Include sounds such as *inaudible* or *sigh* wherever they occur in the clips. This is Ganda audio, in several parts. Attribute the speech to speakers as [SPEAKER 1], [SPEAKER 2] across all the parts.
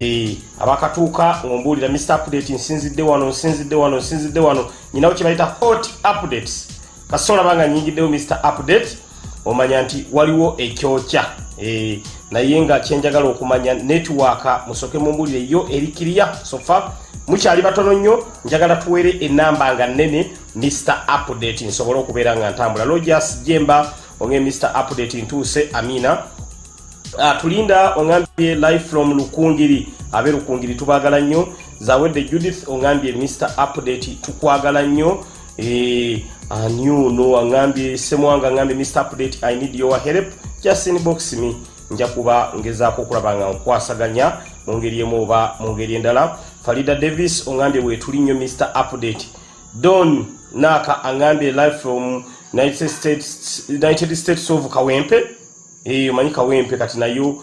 [SPEAKER 1] Eh, abakatuuka ng'ombuulira mr update nsinzidde wano nsinzidde wano nsinzidde wano. Nyinawo kye bayita hot updates. Kasola banga nyingiddewo mr update omanya nti waliwo ekyokya. E, naye nga kyenjagala okumanya netiwaaka musooke mumbuulire yo erikiriya sofa mukyali batono nnyo njagala tuwere enamba nga nnene mr update. Nsobole okubeera nga ntambula. Lojas jemba onge mr update ntuuse amina tulinda ongambye live from lukungiri. Abe lukungiri tubagala nnyo. Zawedde judith ongambye mr update tukwagala nnyo. E, anyuno angambye semwanga angambye mr update i need your help. Just inbox me. Nja kuba ngezaako okulaba nga nkwasaganya. Mu ngeri emu oba mu ngeri endala. Farida davis ongambye wetuli nnyo mr update. Don naka angambye live from united states, united states of kawempe eyo manyi kawempe kati nayo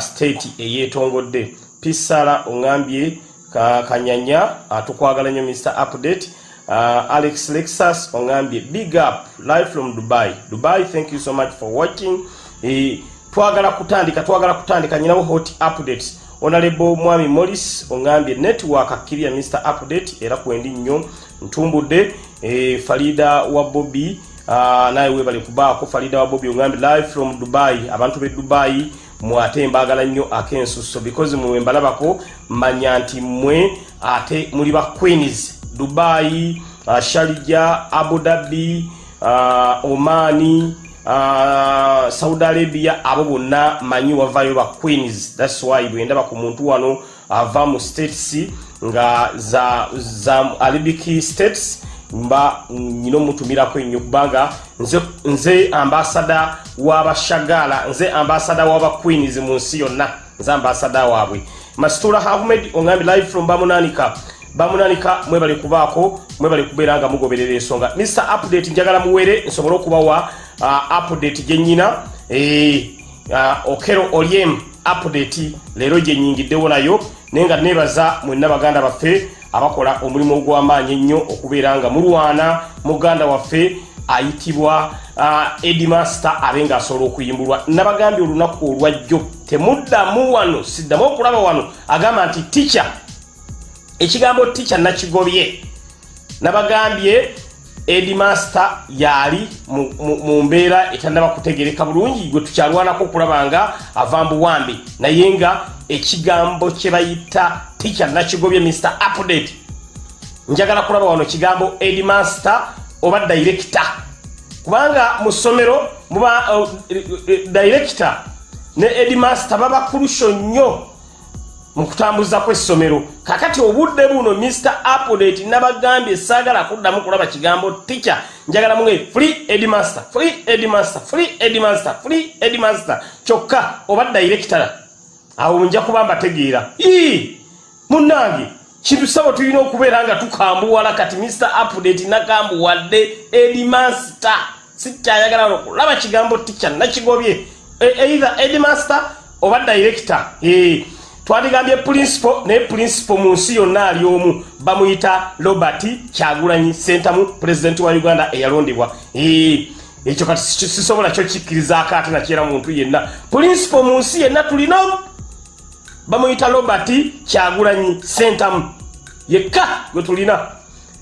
[SPEAKER 1] state eyetongodde pisala ongambye ka, kanyanya tukwagala nnyo mr update. Uh, alex lexus ongambye big up live from dubai. Dubai thank you so much for watching. E, twagala kutandika twagala kutandika nyinawo hot updates. Onalebo mwami morris ongambye network akkirya mr update era kwendi nnyo. Ntumbudde e, farida wa uh, naye webale kubaako falida wa bobi ogambe live from dubai. Abantu be dubai mwate mbagala nnyo akensuso because mwe mbalabako manya nti mmwe ate muli ba queens. Dubai uh, sharija abu dhabi uh, omani uh, saudi arabia abo bonna manyi wavayo ba queens. Thats why bwendaba ku muntu wano ava mu states nga za, za arabic states mba nyina omutumirako ennyo kubanga nze, nze ambasada w'abashagala nze ambasada w'abaqueens mu nsi yonna nze ambasada waabwe. Masitula ahmed ongambi live from bamunanika bamunanika mwebale kubaako mwebale kubeera nga mugoberera ensonga. Mr update njagala muwere nsobole okubawa uh, update gyenyina e, uh, okero oliem update leero gyenyingiddewo nayo. Naye nga nebaza mwenna baganda baffe abakola omulimu ogw'amaanyi ennyo okubeera nga mulwana muganda waffe ayitibwa uh, edimaster abe nga asobola okuyimbulwa. Nabagambye olunaku olwajjo temuddamu wano siddamu okulaba wano agamba nti tica ekigambo tica nakigobye. Nabagambye edimaster yali mu, mu, mu mbeera etannaba kutegereka bulungi gwe tukyalwanako okulaba nga ava mbuwambi naye nga ekigambo kye bayita tica nakigobye mr update. Njagala kulaba wano kigambo edimaster oba director. Kubanga mu ssomero muba uh, director ne edimaster baba kurusho nnyo mu kutambuza kw'essomero. Kakati obudde buno mr update nabagambye saagala kuddamu kulaba kigambo tica njagala muge free edimaster free edimaster free edimaster free edimaster kyokka oba director awo nja kuba mbategeera. Ii munnange kintu sabo tulina okubeera nga tukambuwala kati mr update nakambuwadde edimaster sikyayagala okulaba kigambo tica nakigobye. Either edimaster oba director. E, twadigambye principal naye principal mu nsi yonna ali omu bamuyita robert kyagulanyi sentamu pulezidenti wa uganda eyalondebwa. Ekyo kati sisobola kyo kikkirizaako ate nakyera muntu yenna. Principal mu nsi yenna tulina bamuyita robert kyagulanyi sentamu yekka gwe tulina.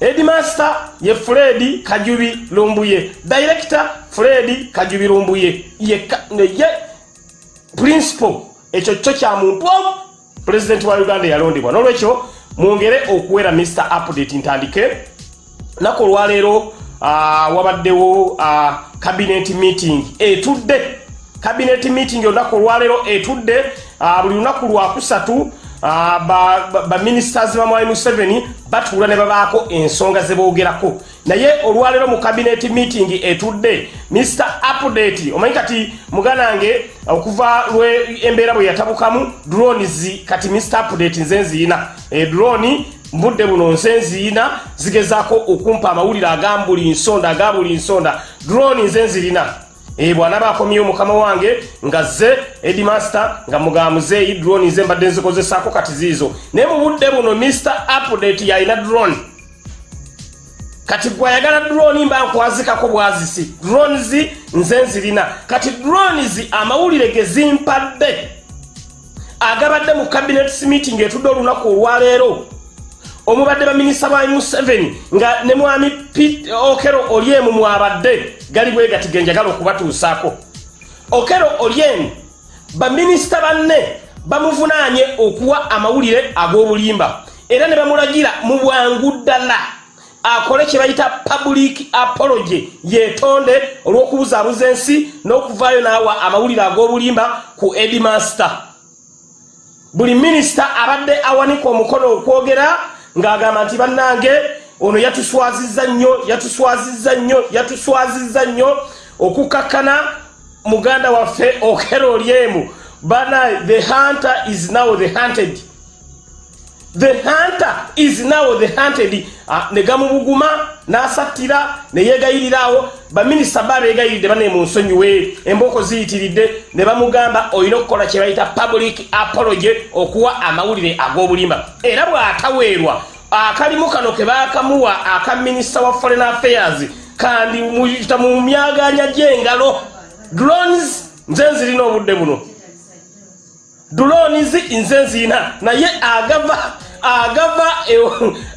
[SPEAKER 1] Edmaster ye fred kajubi lumbuye. Director fred kajubi lumbuye. Yekka ye principal. Ekyo kyo kya muntu omu. Pulezidenti wa uganda eyalondebwa nolwekyo mwongere okuwera mr update ntandike. Naku olwaleero uh, wabaddewo uh, cabinet meeting etudde. Cabinet meeting olunaku olwaleero etudde buli lunaku lwakusatu baministers ba, ba, ba mwai museveni batuula ne babaako ensonga ze boogerako. Naye olwaleero mu cabinet meeting etudde mr update omanyi kati muganange okuva lwe embeera bwe yatabukamu drones kati mr update nze nziina. E, drone mbudde buno nze nziina zigezaako okumpa amawulire agambuli nsonda agabuli nsonda. Drone nze nzirina e bwana bakomyewo mukama wange nga ze edimaster nga mugamuzeeyi drone ze mbadde nzikozesaako kati ziizo. Naye mu budde buno mr update yalina drone. Kati gwayagala drone mba nkwazikako bwazisi. Drones nze nzirina. Kati drones amawulire ge zimpadde. Agabadde mu cabinet meeting etudde olunaku olwaleero omubadde baminisita ba museveni nga ne mwami okero olyemu mwabadde gali bwe gati genjagala okubatuusaako. Okero olyemu baminisita banne bamuvunaanye okuwa amawulire ag'obulimba era ne bamulagira mu bwangu ddala. Akole kye bayita public apology yeetonde olw'okubuzaabuza ensi n'okuvaayo n'awa amawulire ag'obulimba ku edimaster buli minisita abadde awanika omukono okwogera ng'agamba nti bannange ono yatuswazizza nnyo yatuswazizza nnyo yatuswazizza nnyo okukakkana muganda waffe okero olyemu bana the hunter is now the hunted the hunter is now the hunted. Uh, ne gamubuguma n'asattira ne yeegayirirawo baminisita babeegayiridde bane mu nsonyiwe embooko ziyitiridde ne bamugamba olina okukola kye bayita public apology okuwa amawulire ag'obulimba. Era bw'ataweerwa akalimu kano ke baakamuwa aka minisita wa foreign affairs kandi muyita mu myaganya gy'engalo drones nze nzirina obudde buno. Drones nze nzirina naye agava agava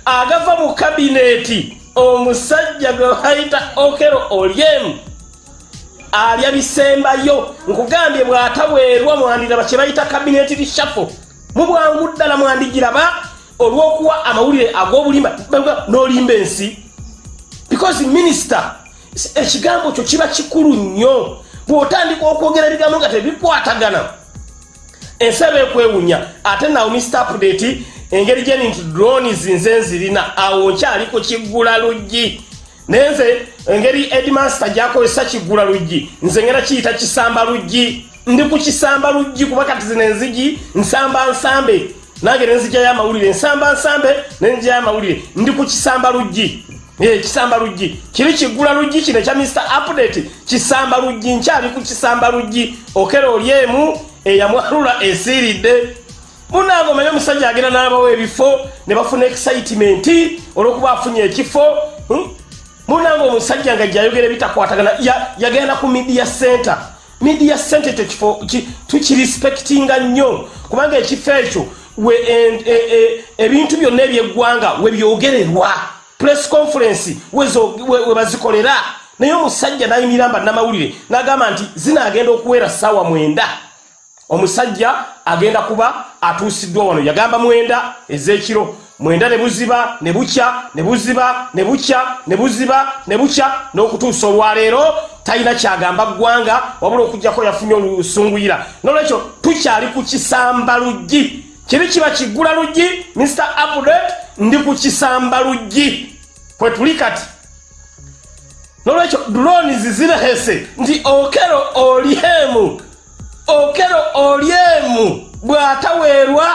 [SPEAKER 1] agava mu kabineeti omusajja gwe bayita okero olyemu alya bisembayo nkugambye bw'ataweerwa mwandiraba kye bayita kabineeti lishafo mu bwangu ddala mwandigiraba olw'okuwa amawulire ag'obulimba n'olimba ensi. Because minisita ekigambo kyo kiba kikulu nnyo. Bw'otandika okwogera ebigambo nga tebikwatagana. Ensi eba ekwewunya ate nawo mr update engeri gyeni nti drones nze nzirina awo nkyali ku kiggula luggi. Naye nze engeri edmaster gyakozesa kiggula luggi nze ngera kiyita kisamba luggi. Ndi ku kisamba luggi kuba kati zino enzigi nsamba nsambe. Nange nenzijjayo amawulire nsamba nsambe nenzijjayo amawulire. Ndi ku kisamba luggi. Kisamba luggi. Kiri kiggula luggi kino ekya mr update. Kisamba luggi nkyali ku kisamba luggi. Okera olyemu eyamwalula esiiridde munange omanye omusajja agenda n'abawo ebifo ne bafuna excitement olwokuba afunye ekifo munange omusajja nga gyayogera ebitakwatagana yagenda ku media center. Media center ekyo kifo tukirespectinga nnyo. Kubanga ekifo ekyo ebintu byonna ebyeggwanga webyogererwa press conference webazikolera naye omusajja nayimirira mba namawulire nagamba nti zinagenda okuwera saawa mwenda omusajja agenda kuba atuusiddwa wano. Yagamba mwenda ez'ekiro mwenda ne buziba ne bukya ne buziba ne bukya ne buziba ne bukya n'okutuusa olwaleero talina kyagamba ggwanga wabula okugjako yafunye olusunguyira nolwekyo tukyali ku kisamba luggi. Kiri kiba kiggula luggi mr update ndi ku kisamba luggi. Kwe tuli kati. Nolwekyo drones zirehese nti okero olyemu okero olyemu bw'ataweerwa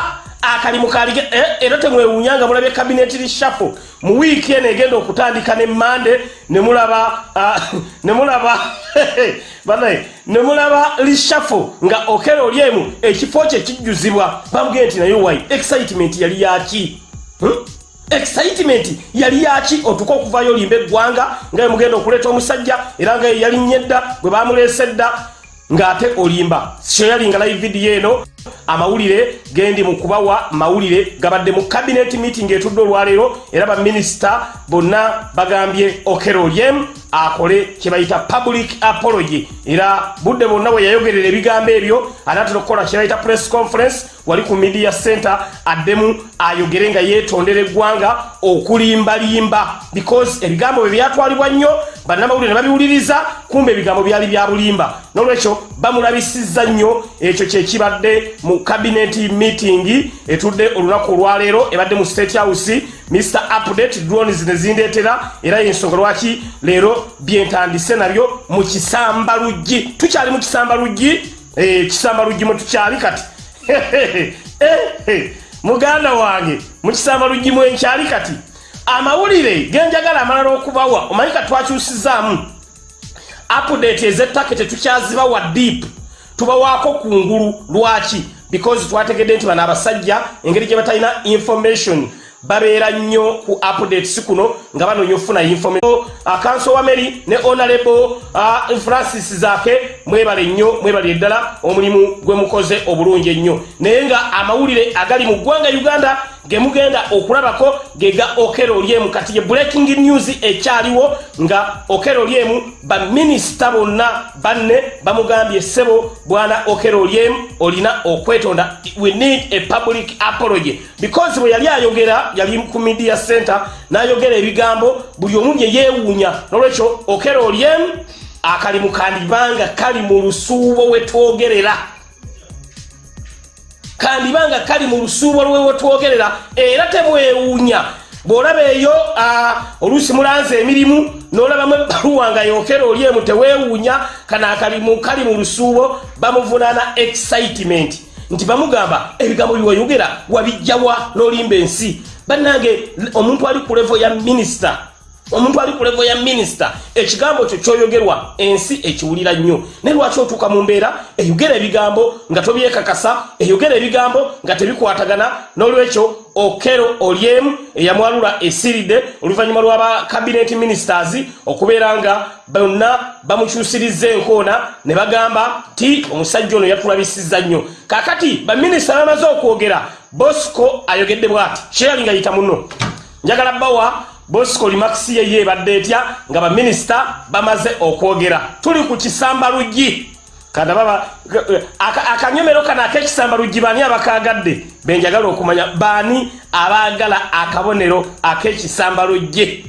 [SPEAKER 1] akalimu kalige era temwewunyanga mulabye kabineti lishafo mu wiiki eno egenda okutandika ne mande nemulaba *laughs* nemulaba *laughs* banaye nemulaba lishafo nga okero olyemu ekifo kye kijjuzibwa. Bamugee nti naye wai excitement yali yaki excitement yali yaki otuka okuvayo olimba eggwanga nga mugenda okuleeta omusajja era nga yalinnye dda bwe bamuleese dda ng'ate olimba. Kyoyalinga live video eno amawulire gendi mu kubawa mawulire gabadde mu cabinet meeting etudde olwaleero era baminisita bonna bagambye okero olyem akole kye bayita public apology. Era budde bwonna bwe yayogerera ebigambo ebyo anaatera okukola kye bayita press conference wali ku media center addemu ayogere nga yeetondera eggwanga okulimbalimba. Because ebigambo bwe byatwalibwa nnyo bannamawulire ne babiwuliriza kumba ebigambo byali bya bulimba. N'olwekyo bamulabisizza nnyo ekyo kyekibadde mu cabinet meeting etudde olunaku olwaleero ebadde mu state house mr update drones ne zindeetera era yensonga lwaki leero byentandise nabyo mu kisamba luggi tukyali mu kisamba luggi kisamba luggi mwe tukyali kati. *laughs* Muganda wange mu kisamba luggi mwe nkyali kati. Amawulire genjagala amalala okubawa omanyi ka twakyusizaamu? Update ez'ettaka tetukyazibawa deep. Tubawaako kungulu lwaki because twategedde nti bano abasajja engeri gye batalina information babeera nnyo ku updates kuno nga banoonya okufuna information. Akanso wa mary ne honorable uh, francis zaake mwebale nnyo mwebale ddala omulimu gwe mukoze obulungi ennyo. Naye nga amawulire agali mu ggwanga uganda ge mugenda okulabako ge ga okero lyemu kati ye breaking news ekyaliwo nga okero lyemu baminisita bonna banne bamugambye ssebo bwana okero lyemu olina okwetonda. We need a public apology. Because bwe yali ayogera yali ku media center n'ayogera ebigambo buli omu bye yeewuunya. Nolwekyo okero lyemu akalimu kandibanga kali mu lusuubo we twogerera kandibanga kali mu lusuubo lwewe twogerera era temwewuunya. Bw'olaba eyo oluusi mulanze emirimu n'olabamu ebbaluwa nga yokera oli emu teweewuunya kana akalimu kali mu lusuubo bamuvunaana excitement. Nti bamugamba ebigambo biwayogera wabijjawa n'olimba ensi. Bannange omuntu ali ku levo ya minisita omuntu ali ku levo ya minisita ekigambo kyo kyoyogerwa ensi ekiwulira nnyo. Naye lwaki otuuka mu mbeera eyogera ebigambo nga tobyekakasa eyogera ebigambo nga tebikwatagana n'olwekyo okero olyemu eyamwalula esiridde oluvannyuma lw'aba cabinet ministers okubeera nga bonna bamukyusiriza enkoona ne bagamba ti omusajja ono yatulabisizza nnyo. Kaakati baminisita bamaze okwogera bosco ayogedde bw'ati kyeyali nga yita muno. Njagala bawa bosco limakisi yeye ebadde etya nga baminisita bamaze okwogera. Tuli ku kisamba luggi kandababa akanyomero kano ak'ekisamba luggi baani abakagadde? Benjagala okumanya baani abaagala akabonero ak'ekisamba luggi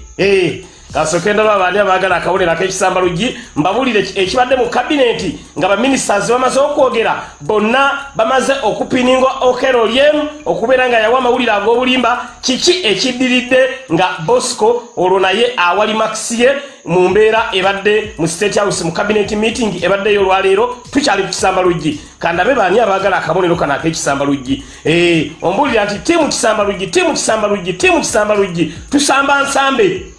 [SPEAKER 1] kasooke ndaba baani abaagala akabonero ak'ekisamba luggi mbabulire ekibadde mu kabineti nga baminisitaz bamaze okwogera bonna bamaze okupininga okero lyemu okubeera nga yawa amawulire ag'obulimba. Kiki ekiddiridde nga bosco olwo naye awali makisi ye mu mbeera ebadde mu state house mu cabinet meeting ebaddeyo olwaleero? Tukyali ku kisamba luggi. Kandabe baani abaagala akabonero kano ak'ekisamba luggi. Ombuulira nti tiimu kisamba luggi tiimu kisamba luggi tiimu kisamba luggi. Tusamba nsambe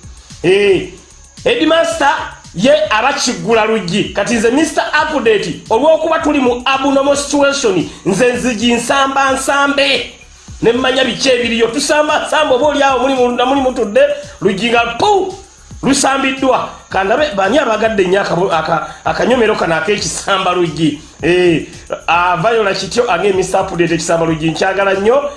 [SPEAKER 1] edmaster ye abakiggula luggi. Kati nze mr update olw'okuba tuli mu abnormal situation nze nzigi nsamba nsambe. Nemmanya biki ebiriyo? Tusamba nsambe oba oliawo muli mutudde luggi nga pu lusambiddwa. Kandabe bani abagadde nnyo akanyomero kano ak'ekisamba luggi? Avayola kityo age mr update ekisamba luggi. Nkyagala nnyo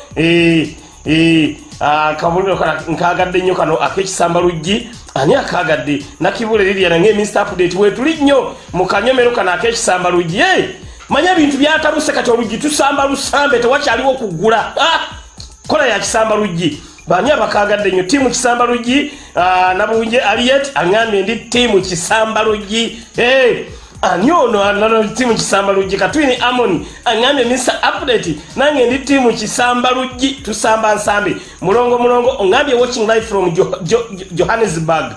[SPEAKER 1] akabonero nkagadde nnyo kano ak'ekisamba luggi ani akagadde? Nakibula liriana ngaeminista update wetuli nnyo mu kanyomero kano ak'ekisamba luggi. Manya bintu byatabuse kati oluggi tusamba lusambe tewakyaliwo kuggula. Kola ya kisamba luggi. Bani abakagadde nnyo? Tiimu kisamba luggi nabunje aliet aŋambye ndi tiimu kisamba luggi ani ono tiimu kisamba luggi katwini amoni aŋambye mr update. Nange ndi tiimu kisamba luggi tusamba nsambe mulongo mulongo oŋambye watching live from johannesburg.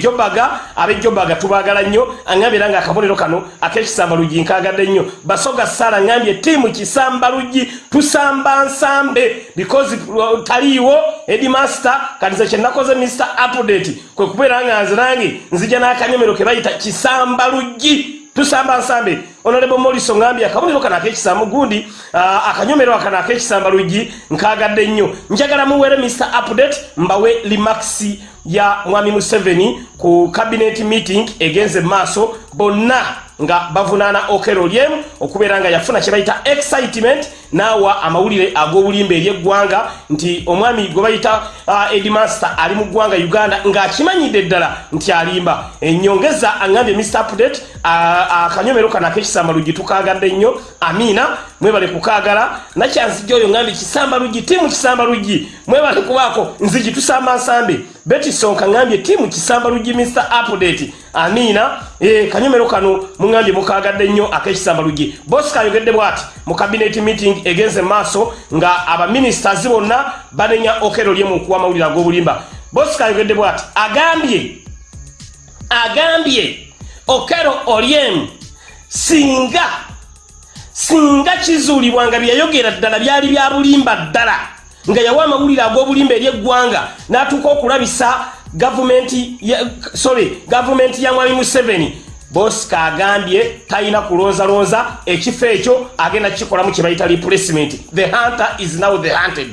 [SPEAKER 1] Jobaga abejobaga tubagala nnyo. Aŋambye era nga akabonero kano ak'ekisamba luggi nkagadde nnyo. Basoga sala aŋambye tiimu kisamba luggi tusamba nsambe. Because taliiwo edimaster katize kyenakoze mr update kwe kubeera nga nze nange nzija n'akanyomero ke bayita kisamba luggi tusamba nsambe. Honorable moliso ngambye akabonero kano ak'ekisamba gundi akanyomero akano ak'ekisamba luggi nkagadde nnyo. Njagala muwere mr update mbawe limaxi ya mwami museveni ku cabinet meeting egenze maaso bonna nga bavunaana okero lyemu okubeera nga yafuna kye bayita excitement naawa amawulire ag'obulimba eri eggwanga nti omwami gwe bayita uh, edmaster ali mu ggwanga uganda ng'akimanyidde ddala nti alimba. Ennyongeza aŋambye mr update akanyomero uh, kano ak'ekisamba luggi tukagadde nnyo amiina mwebale kukaagala. Nakyanzijja oyo ŋambye kisamba luggi tiimu kisamba luggi mwebale kubaako nzigi tusamba nsambe betisonka ŋambye tiimu kisamba luggi mr update amiina e, kanyomero kano muŋambye mukagadde nnyo ak'ekisamba luggi bosi kayogedde bw'ati mu cabinet meeting egenze maaso nga abaministers bonna banenya okero lyemu okuwa amawulire ag'obulimba. Bosi kayogedde bw'ati agambye agambye okero olyemu singa singa kizuulibwa nga byeyogera ddala byali bya bulimba ddala nga yawa amawulire ag'obulimba eri eggwanga n'atuuka okulabisa gavumenti sorry gavumenti ya mwami museveni. Bosika agambye talina kulonzalonza ekifo ekyo agenda kikolamu kye bayita replacement. The hunter is now the hunted.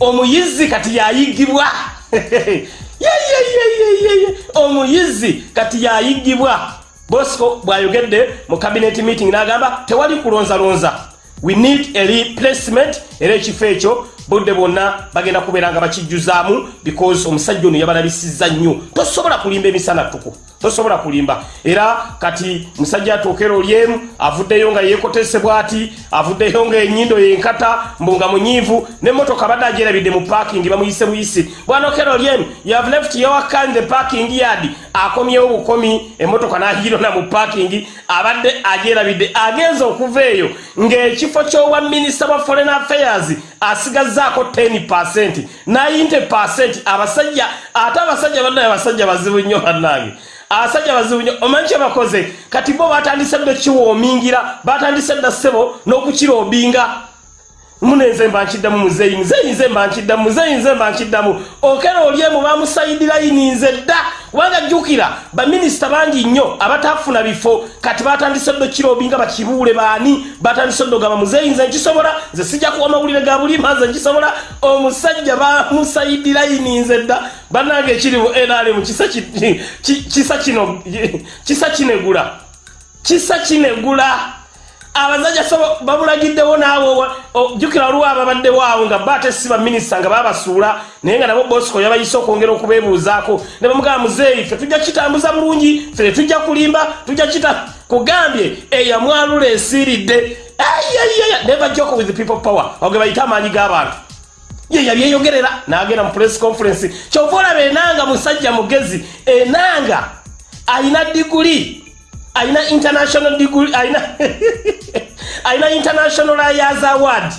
[SPEAKER 1] Omuyizi kati yayigibwa. *laughs* Omuyizi kati yayigibwa. Bosco bwayogedde mu cabinet meeting n'agamba tewali kulonzalonza. We need a replacement era ekifo ekyo budde bwonna bagenda kubeera nga bakijjuzaamu because omusajja ono yabalabisizza nnyo. Tosobola kulimba emisana ttuku. Tosobola kulimba. Era kati musajja atuukera olyemu avuddeyo nga yeekotesebwa ati avuddeyo nga enyindo yenkata mbu nga munyiivu nemmotoka badde agyerabidde mu parking bamuyise buyisi bwanokera olyemu youhave left yowakan the parking yard. Akomyewo bukomi emmotoka n'agirona *laughs* mu parking abadde agyerabidde agenza okuva eyo. Ng'ekifo ky'obwa minisita bwa foreign affairs asigazzaako 10 90 abasajja ate abasajja bannaye abasajja bazibu nnyo bannange. Abasajja bazibu nnyo omanyi kye bakoze? Kati bo batandise dde kiwoomingira batandise dda ssebo n'okukiroobinga munenze mba nkiddamu muzeyi muzeyi nze mba nkiddamu muzeyi nze mba nkiddamu okera olyemu bamusayidiraini nze dda. Kubanga jjukira baminisita bangi nnyo abatafuna bifo. Kati batandise dde kirobinga bakibuule baani? Batandise dde ogamba muzeyi nze nkisobola nze sijja kuwa amawulire ga bulima nze nkisobola. Omusajja bamusayidiraini nze dda. Bannange ekiri mu nrm kisa kino kisa kinegula. Kisa kinegula abazajja so babulagiddewo naawe jjukira waliwo ababaddewo awo nga baate si baminisita nga babasuula naye nga nabo bosco yabayise okwongera okubeebuuzaako. Ne bamugamba muzeeyi fe tujja kitambuza bulungi fe tujja kulimba tujja kita kugambye eyamwalula esiiridde. Never joke with people power. Oge bayite amaanyi g'abantu. Ye yabyeyogerera n'agenda mu press conference. Kyova olaba enanga musajja mugezi enanga ayina diguli aina international degree aina *laughs* aina international lawyers award.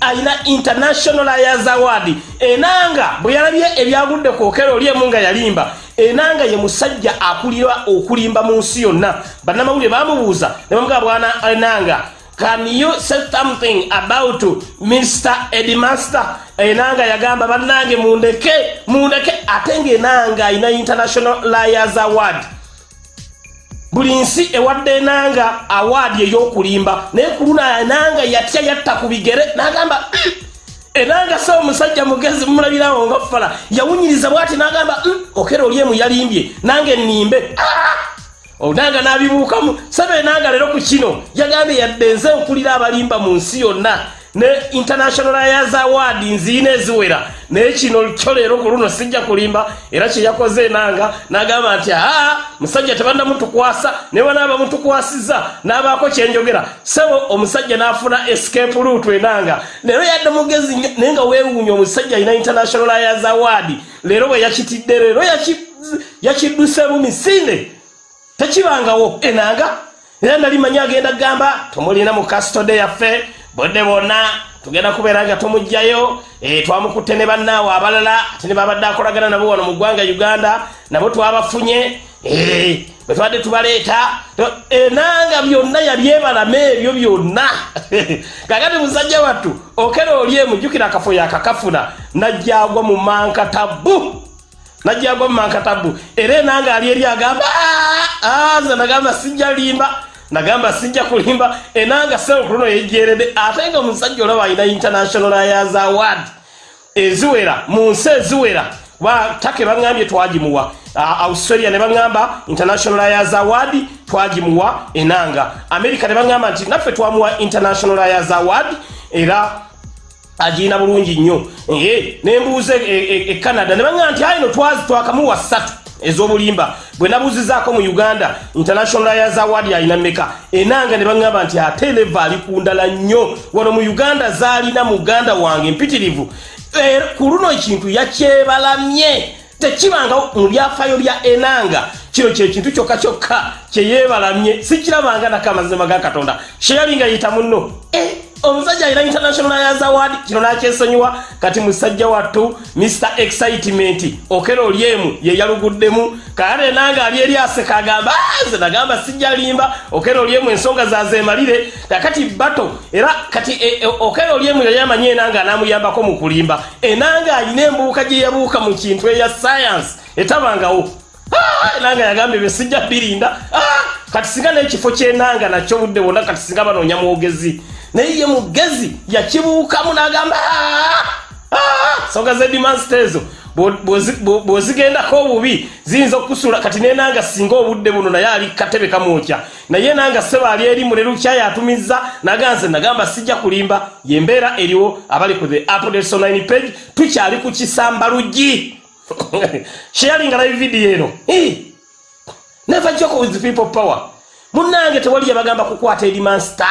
[SPEAKER 1] Aina international lawyers award. Enanga bwe yalabye ebyagudde kwokero olyemu nga yalimba enanga ye musajja akulira okulimba mu nsi yonna. Bannamawulire bamubuuza ne bamugaa bwana enanga can you say something about mr edmaster enanga yagamba bannange mundeke mundeke ate ngaenanga ayina international lawyers award buli nsi ewadde enanga awaadi ey'okulimba naye ku luna enanga yatya yatta ku bigere n'agamba mm, enanga se omusajja mugezi mumulabirawo nga fala yawunyiriza bwati n'agamba mm, okera oli emu yalimbye nange nnimbe. Onanga n'abibuukamu sebe enanga leero ku kino yagambye yadde nze nkulira abalimba mu nsi yonna ne international lawyers award nziina eziwera. Naye kino kyo leero ku luno sijja kulimba era kye yakoze enanga n'agamba nti aa musajja tebannamutukwasa ne banaaba mutukwasiza n'abaako kyenjogera sebo omusajja n'afuna escape route enanga. Leero yadde mugezi naye nga weewuunya omusajja alina international lawyers award. Leero bwe yakitidde leero yakiddusemu misinde. Tekibangawo enanga. Era nali manyi agenda kugamba tumulina mu kastode yaffe bodde bonna tugenda kubeera nga tumugjayo e, twamukutte ne bannaawe abalala ate ne babadde akolagana nabo wano mu ggwanga uganda nabo twabafunye e, bwe tubadde tubaleeta enanga byonna yabyebalama ebyo byonna. *laughs* Kakati musajja wattu okera oli emujjukira akafo yakakafuna najjagwa mu mankatabu najjagwa mu mankatabu era enanga ali eri agamba nze nagamba sijja limba nagamba sijja kulimba. Enanga senkuluno yejjeredde ate nga omusajja olaba alina international lawyers award. Eziwera mu nsi eziwera batake baŋambye twagimuwa. Australia ne baŋamba international lawyers award twagimuwa enanga. America ne baŋamba nti naffe twamuwa international lawyers award era agiina bulungi nnyo. Nembuuza e canada. Ne baŋamba nti ayino twakamuwa ssatu ez'obulimba. Bwe nabuuzizaako mu uganda international lawyers award alina mmeka? Enanga ne baŋŋamba nti ate leva ali ku ndala nnyo. Wano mu uganda zaalina muganda wange mpitirivu. E, ku luno ekintu yakyebalamye. Tekibangawo mu byafaayo bya enanga. Kino kyekintu kyokka kyokka kyeyeebalamye sikirabanga nako amazima ga katonda. Kyeyali nga yita munno? E, omusajja alina international lawyers award kino nakyesonyiwa kati musajja wattu mr excitement okera olyemu yeyaluguddemu kale nanga ali eri aseka agamba nze nagamba sijja limba okera olyemu ensonga zazemalire kakati bato era kati e, e, okera olyemu yali amanyi enanga anamuyambako mu kulimba. Enanga alina embuuka gye yabuuka mu kintu eya science etabangawo. Enanga yagambye bye sijja birinda. Kati singa n'ekifo kyenanga nakyo budde bwonna kati singa banoonya mwogezi naye ye mugezi yakibuukamu n'agamba Ah, ensonga z'edimansita ezo bw'ozigendako obubi ziyinza okukusula. Kati nenanga singa obudde buno naye ali katebe kamwokya. Naye nanga seba ali eri mulelukya yatumiza naganze nagamba sijja kulimba. Yembeera eriwo abali ku the updates online page tukyali ku kisamba luggi *laughs* sharing live video eno. Never joke with people power. Munnange tewali yabagamba kukwata edimansita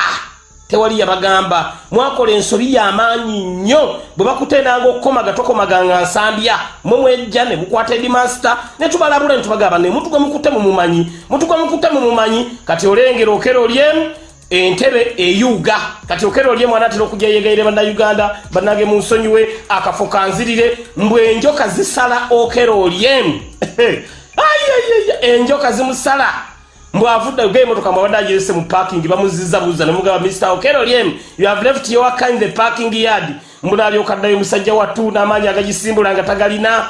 [SPEAKER 1] tewali yabagamba. Mwakola ensobi yamaanyi nnyo bwe bakutenanga okukomaga tokomaganga nsambya. Mumwejja ne mukwata edimansita ne tubalabula ne tubagamba ne mutuga mukute mumumanyi mutuga mukute mumumanyi kati olengera okera olyemu entebe eyuga kati okera olyemu anatera okujja yegaire bannayuganda bannage mu nsonyiwe akafo kanzirire mbwe enjoka zisala okera olyemu *laughs* enjoka zimusala mbwavudde ge emotoka mwabadde agirese mu parking bamuziza buza nemugamba mr okero lyem you have left your car in the parking yard. Mbunaalyokaddayo musajja wattu n'amaanyi agagisimbula nga tagalina.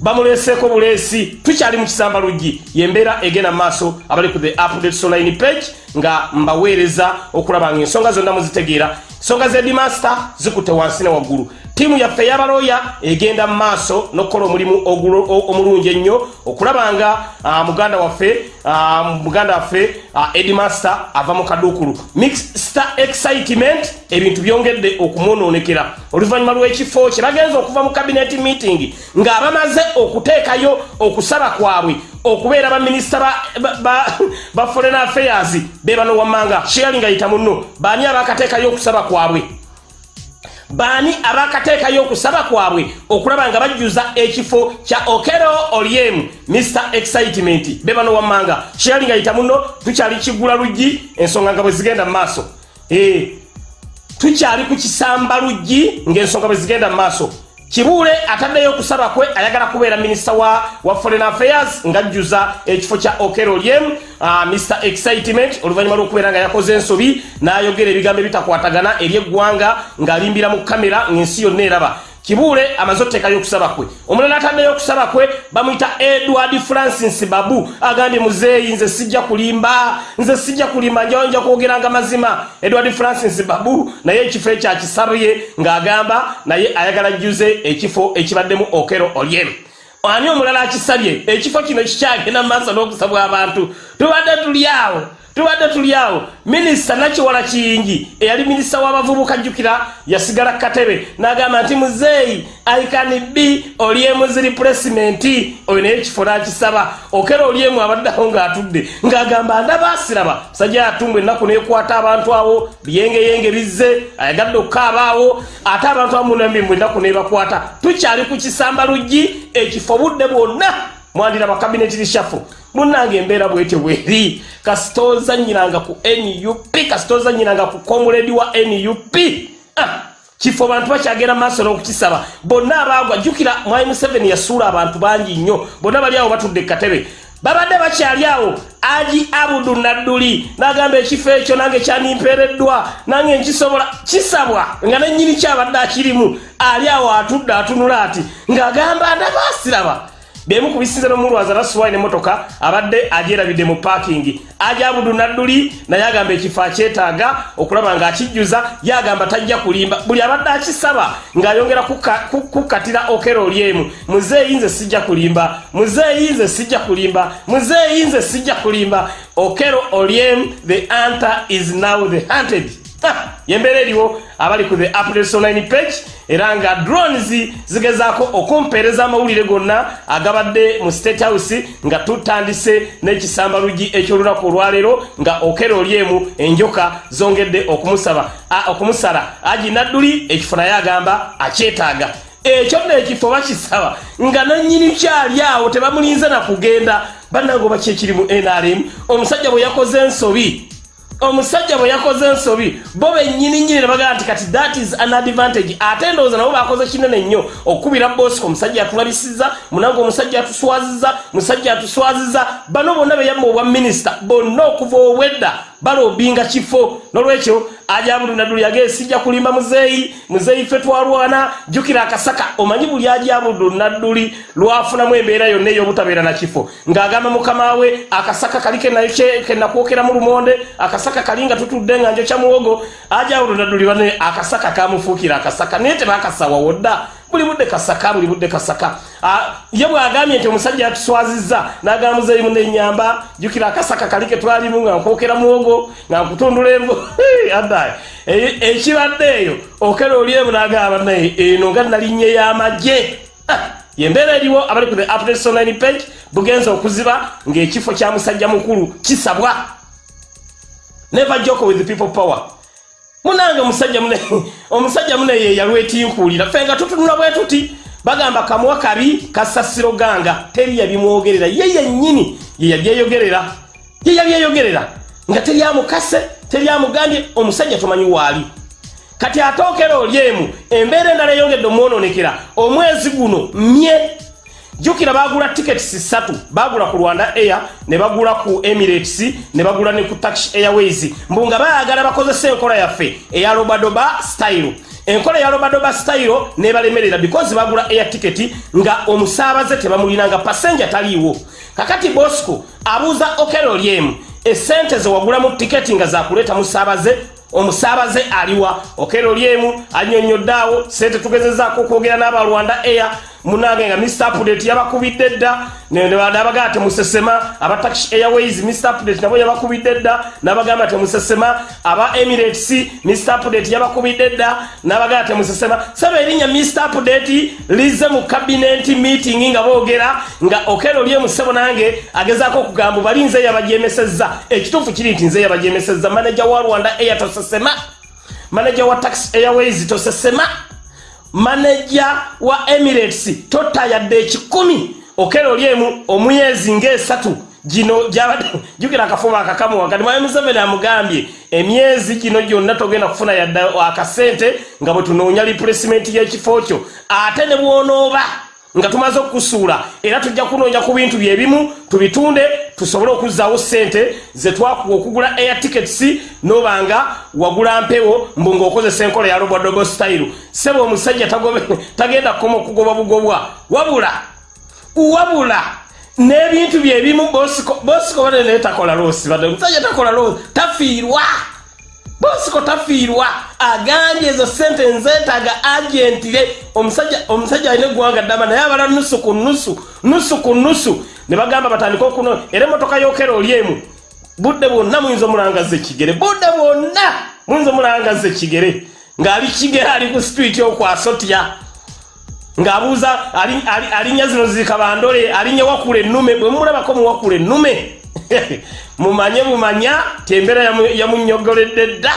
[SPEAKER 1] Bamuleseeko buleesi tukyali mu kisamba luggi. Yembeera egenda maaso abali ku the updates online page nga mbaweereza okulaba nga ensonga zonna muzitegeera ensonga z'edimaster zikutte wansi ne waggulu. Ttiimu yaffe ey'abalooya egenda mu maaso n'okukola omulimu omulungi ennyo okulaba nga muganda waffe muganda waffe edimaster ava mu kaduukulu. Mixter excitement ebintu byongedde okumwonoonekera oluvannyuma lw'ekifo kye bagenza okuva mu cabinet meeting nga bamaze okuteekayo okusaba kwabwe okubeera baminisita ba foreign affairs be bano wammanga sharing ayita munno. Baani abakateekayo okusaba kwabwe? Baani abakateekayo okusaba kwabwe? Okulaba nga bajjuza ekifo kya okero olyem mr excitement. Be bano wammanga sharing ayita muno tukyali kigula luggi ensonga nga bwe zigenda mu maaso. Eh, tukyali ku kisamba luggi ng'ensonga bwe zigenda mu maaso kibuule ataddeyo okusaba kwe ayagala kubeera minisita wa, wa foreign affairs ng'ajjuza ekifo kya okero lyem uh, mr excitement oluvannyuma lw'okubeera nga yakoze ensobi n'ayogera ebigambo ebitakwatagana eri eggwanga ng'alimbira mu kamera ng'ensi yonna eraba kibuule amaze oteekayo okusaba kwe. Omulala ataddeyo okusaba kwe bamuyita edward francis babu. Agambye muzeeyi nze sijja kulimba nze sijja kulimba njawo nja kwogeranga mazima. Edward francis babu naye ekifo ekyakisabye ng'agamba naye ayagala jjuze ekifo ekibaddemu okero olyemu ani omulala akisabye ekifo kino kikyagenda mu maaso n'okusabwa abantu. Tubadde tuli awo tubadde tuli awo. Minisita nakiwala kiyingi eyali minisita w'abavubuka jjukira yasigala katebe n'agamba nti muzeeyi aikani b olyemu ziripulesimenti oyo naye ekifo n'akisaba. Okera olyemu abaddeawo ng'atudde ng'agamba ndaba asiraba musajja yatumbu ennaku n'ekwata abantu awo biyengeyenge bizze ayagadde okukaaba awo ate abantu amunambimbu ennaku n'ebakwata. Tukyali ku kisamba luggi ekifo budde bwonna mwandira bakabineti lishafu munange embeera bwete bweri. Kasitooza nyinanga ku nup kasitooza nyinanga ku komuledi wa nup ah, kifo bantu bakyagenda maaso n'okukisaba. Bonna abaagwa jjukira mwai museveni yasuula abantu bangi nnyo. Bonna bali awo batudde katebe. Babadde bakyali awo aji abudu nadduli nagamba ekifo ekyo nange kyanimpeereddwa nange nkisobola kisabwa nga nenyini kyabadde akirimu. Ali awo atudde atunula ati ng'agamba ndabaasiraba bemu kubisinza nomulwaza nasuwaine motoka abadde ajerabidde mu parking. Ajabudu nadduli naye agamba ekifo akyetaaga okulaba ngaakijjuza yagamba tajja kulimba. Buli abadde akisaba ng'ayongera kukatira okero olyemu muzeeyi nze sijja kulimba muzeeyi nze sijja kulimba muzeeyi nze sijja kulimba. Okero olyemu the hunter is now the hunted. Yembeera eriwo abali ku the updates online page era nga drones zigezaako okumpeereza amawulire gonna agabadde mu state house nga tutandise n'ekisamba luggi ekyolunaku olwaleero nga okera olyemu enjoka zongedde okumusaba okumusala. Agi nadduli ekifo naye agamba akyetaaga. Ekyo nno ekifo bakisaba nga nannyini kyali awo tebamulinze nakugenda bannange oba kyekiri mu nrm omusajja bwe yakoze ensobi omusajja bwe yakoze ensobi bo bennyini nnyini ne bagamba nti kati that is an advantage. Ate ndowooza nabo bakoze kinene nnyo okukubira bosco omusajja atulabisiza munange omusajja atuswaziza musajja atuswaziza bano bonna beyamma obwa minisita bonna okuva obwedda balobinga kifo. Nolwekyo ajabudu nadduli yage sijja kulimba muzeeyi muzeeyi fe twalwana jjukira akasaka omanyi buli ajabudu nadduli lwafunamu embeera yonna ey'obutabeera na kifo. Ng'agamba mukama we akasaka kali kenakwokeramu lumonde akasaka kali nga tutudde nga njo kya muwogo ajabudu nadduli bane akasaka kamufuukira akasaka naye tebakasawa wodda buli budde kasaka buli budde kasaka. Ah, ye bwagambye nti omusajja yatuswazizza n'agamuzeeyi munenyamba jjukira akasaka kali ke twalimu nga nkwokera muwogo nga nkutundula envo *laughs* addaye ekibadde eyo okera olyemu n'agamba naye eno nga nalinnya y'amagye yembeera eriwo abali ku the updates online page bugenza okuziba ng'ekifo kya musajja mukulu kisabwa. Never joke with people power munange omusajja mune *laughs* omusajja mune ye yalwetinkuulira ffe nga tutunula bwe tuti bagamba kamuwa kabi kasasiro ganga teri yabimwogerera. Ye yennyini ye yabyeyogerera ye yabyeyogerera. Nga teri amukase teri amugambye omusajja tomanyi waali kati atookera olyemu embeera endala eyongedde omwononekera. Omwezi guno mye jjukira bagula tiketisi ssatu. Bagula ku rwanda air ne bagula ku emirates ne bagula ne ku tax airways. Mbu nga bayagala bakozesa enkola yaffe eya robadoba style. Enkola eya robadoba style nebalemerera because bagula air ticket nga omusaabaze tebamulina nga pasenja taliiwo. Kakati bosco abuuza okero lyemu esente zewagulamu tiketi nga zakuleeta musaabaze omusaabaze aliwa. Okero lyemu anyonyoddaawo sente tugezezaako okwogera n'abalwanda air munange nga mr update yabakubidde dda. Nabagaa temusesema aba tax airways mr update nabo yabakubidde dda. Nabagamba temusesema aba emirates mr update yabakubidde dda. Nabagaa temusesema saba erinnya mr update lize mu cabinet meeting nga boogera nga okero lyemusebo nange agezaako okugamba bali nze yabajemesezza ekituufu kiri nti nze yabajemesezza manaja wa rwanda air tosesema. Manaja wa tax airways tosesema maneja wa emirates totayadde ekikumi okero lyemu omuyezi ngaesatu gino jukira akafuba akakamu wakati. Mwami museveni amugambye emyezi gino gyonna togenda kufuna yadde akasente nga bwe tunoonya replacement y'ekifo kyo. Ate ne bwonooba nga tumaze okukusuula era tujja kunoonya ku bintu byebimu tubitunde tusobole okuzzaawo sente zetwakuwa okugula air tickets nobanga wagula mpewo mbu ng'okozesa enkola ya robodobo style. Sebe omusajja tagenda kukoma okugoba bugobwa. Wabula wabula n'ebintu byebimu bosiko bosiko bane naye takola loosi badde omusajja takola loosi tafiirwa bosiko tafiirwa agambye ezo sente nzeetaaga agentire. Omusajja omusajja alina eggwanga ddama naye abala nusu ku nusu nusu ku nusu. Ne bagamba batandike okuno era emmotoka yokera oli emu. Budde bwonna muyinza omulangaza ekigere budde bwonna muyinza omulangaza ekigere ng'ali kigere ali ku sitwiti okwasotya ng'abuuza alinnya zino zikabandole alinnya wakula ennume bwe mumulabako muwakula ennume *laughs* mumanye mumanya ti embeera yamunyogoledde dda.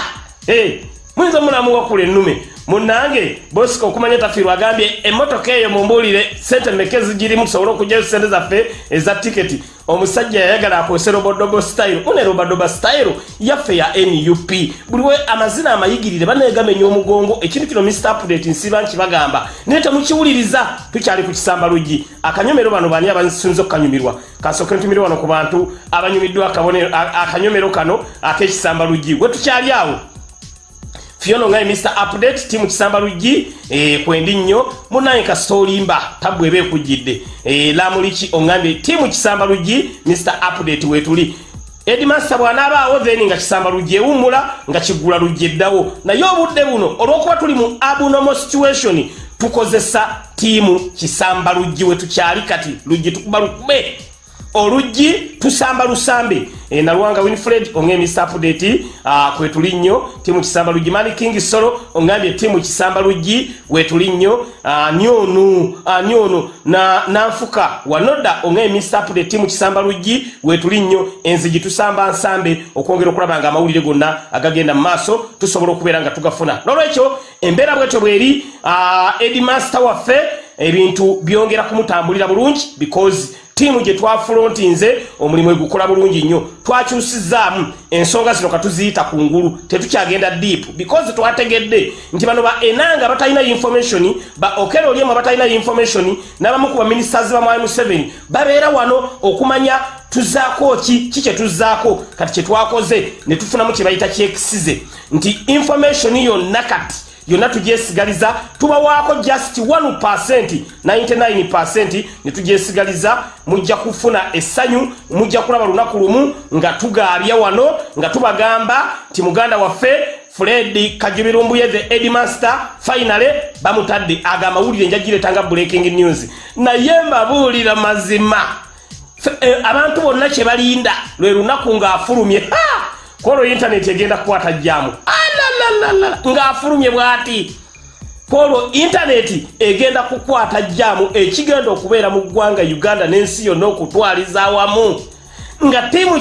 [SPEAKER 1] Muyinza omulamuwakula ennume munange bosika okumanya tafiirwa agambye emmotoka eyo mumbuulire sente meke zigirimu tusobole okugyayo sente zaffe eza tiketi? Omusajja yayagala akozese robodobo style. Une robodobo style yaffe ya nup buliwe amazina amayigirire banegamenya omugongo. Ekintu kino mr update nsiba nkibagamba naye temukiwuliriza tukyali ku kisamba luggi. Akanyomero bano bani abasinza okukanyumirwa? Kasooke ntumire wano ku bantu abanyumiddwa akanyomero kano ak'ekisamba luggi. We tukyali awo fiona ngai mr update timu kisamba luggi eh, kwendi nnyo munaye kasitoolimba tabwe eba ekujjidde eh, lamuliki oŋambye timu kisamba luggi mr update wetuli edmaster bw'anaabaawo then nga kisamba luggi ewummula nga kiggula luggi eddawo. Naye obudde buno olw'okuba tuli mu abnormal situation tukozesa tiimu kisamba luggi we tukyali kati luggi tukuba lukube oluggi tusamba lusambe e, nalwanga winfred onge mr update uh, kwetuli nnyo. Timu kisamba luggi mani king solo ongambye timu kisamba luggi wetuli nnyo. Nyonu nyonu na nanfuka wanoda onge mr update timu kisamba luggi wetuli nnyo. Enzigi tusamba nsambe okwongera okulaba nga amawulire gonna agagenda mu maaso tusobola okubeera nga tugafuna. Nolwekyo embeera bwetyo bweri edimaster waffe ebintu byongera kumutambulira bulungi because tiimu gye twafulontinze omulimu egukola bulungi nnyo. Twakyusizaamu ensonga zino katuziyita ku ngulu tetukyagenda deep. Because twategedde nti bano ba enanga batalina information ba okero olyemu abatalina information n'abamu ku baministers ba mwai museveni babeera wano okumanya tuzaako ki ki kyetuzzaako kati kyetwakoze ne tufunamu kye bayita kyekisize nti information yonna kati yonna tugyesigaliza tubawaako just 1 99 ne tugyesigaliza mujja kufuna essanyu mujja kulaba lunaku lumu nga tugaabya wano nga tubagamba nti muganda waffe fred kajubirumbuye the edmaster finally bamutadde aga amawulire njagiretanga breaking news. Naye mbabuulira mazima. E, abantu bonna kyebalinda lwe lunaku ng'afulumye kwolwo intaneti egenda kukwata jjaamu ng'afulumye bw'ati. Kwolwo intaneti egenda kukwata jjaamu ekigenda okubeera mu ggwanga uganda n'ensi yonna okutwaliza awamu. Nga tiimu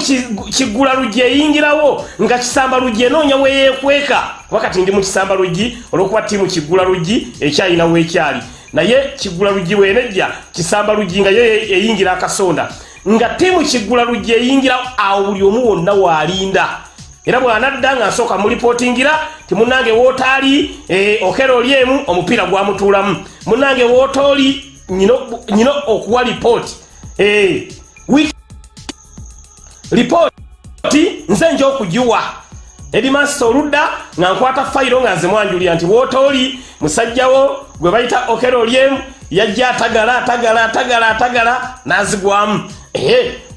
[SPEAKER 1] kiggula luggi eyingirawo nga kisamba luggi enoonya weyeekweka kuba kati ndi mu kisamba luggi olw'okuba tiimu kiggula luggi ekyalinawo ekyali naye kiggula luggi bwenejja kisamba luggi nga yo eyingira akasonda. Nga tiimu kiggula luggi eyingira awo buli omu wonna waalinda era bw'anadda nga nsooka mulipootingira ti munnange wootaali e, okera oli emu omupiira gwamutuulamu. Munnange wootaoli nyina okuwa lipooti. E, lipooti nze nja okugiwa. Edimasita oludda nga nkwata fayiro nga nze mwanjulira nti wootooli musajjawo gwe bayita okera olyemu yajja atagala atagala atagala atagala n'azigwamu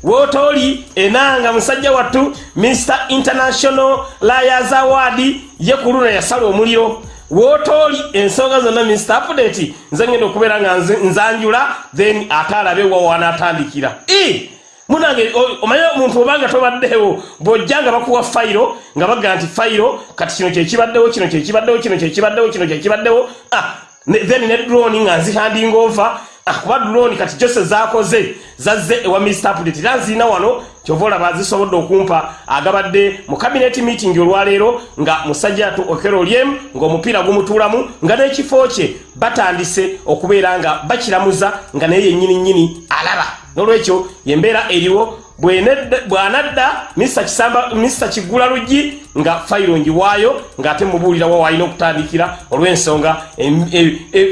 [SPEAKER 1] wootooli enanga musajja wattu mr international layers award ye ku luno yasala omuliro. Wootooli ensonga zonna mr update nze ngenda okubeera nga nzanjula then ate alabe wawanaatandikira munange omanye omuntu obanga tobaddeewo bw'ojja nga bakuwa fayiro nga bagga nti fayiro kati kino kyekibaddewo kino kyekibaddewo kino kyekibaddewo kino kyekibaddewo then ne droni nga nzihanding over kuba droni kati jose zakoze zazze ewa mr update era nziina wano kyova olaba zisobodde okumpa agabadde mu cabinet meeting olwaleero nga musajja atu okero lyemu ng'omupiira gumutuulamu nga n'ekifo kye batandise okubeera nga bakiramuza nga naye yennyini nnyini alaba. N'olwekyo yembeera eriwo bw'anadda mr kiggula luggi nga fayiro ngiwaayo ng'ate mubuulira wa walina okutandikira olw'ensonga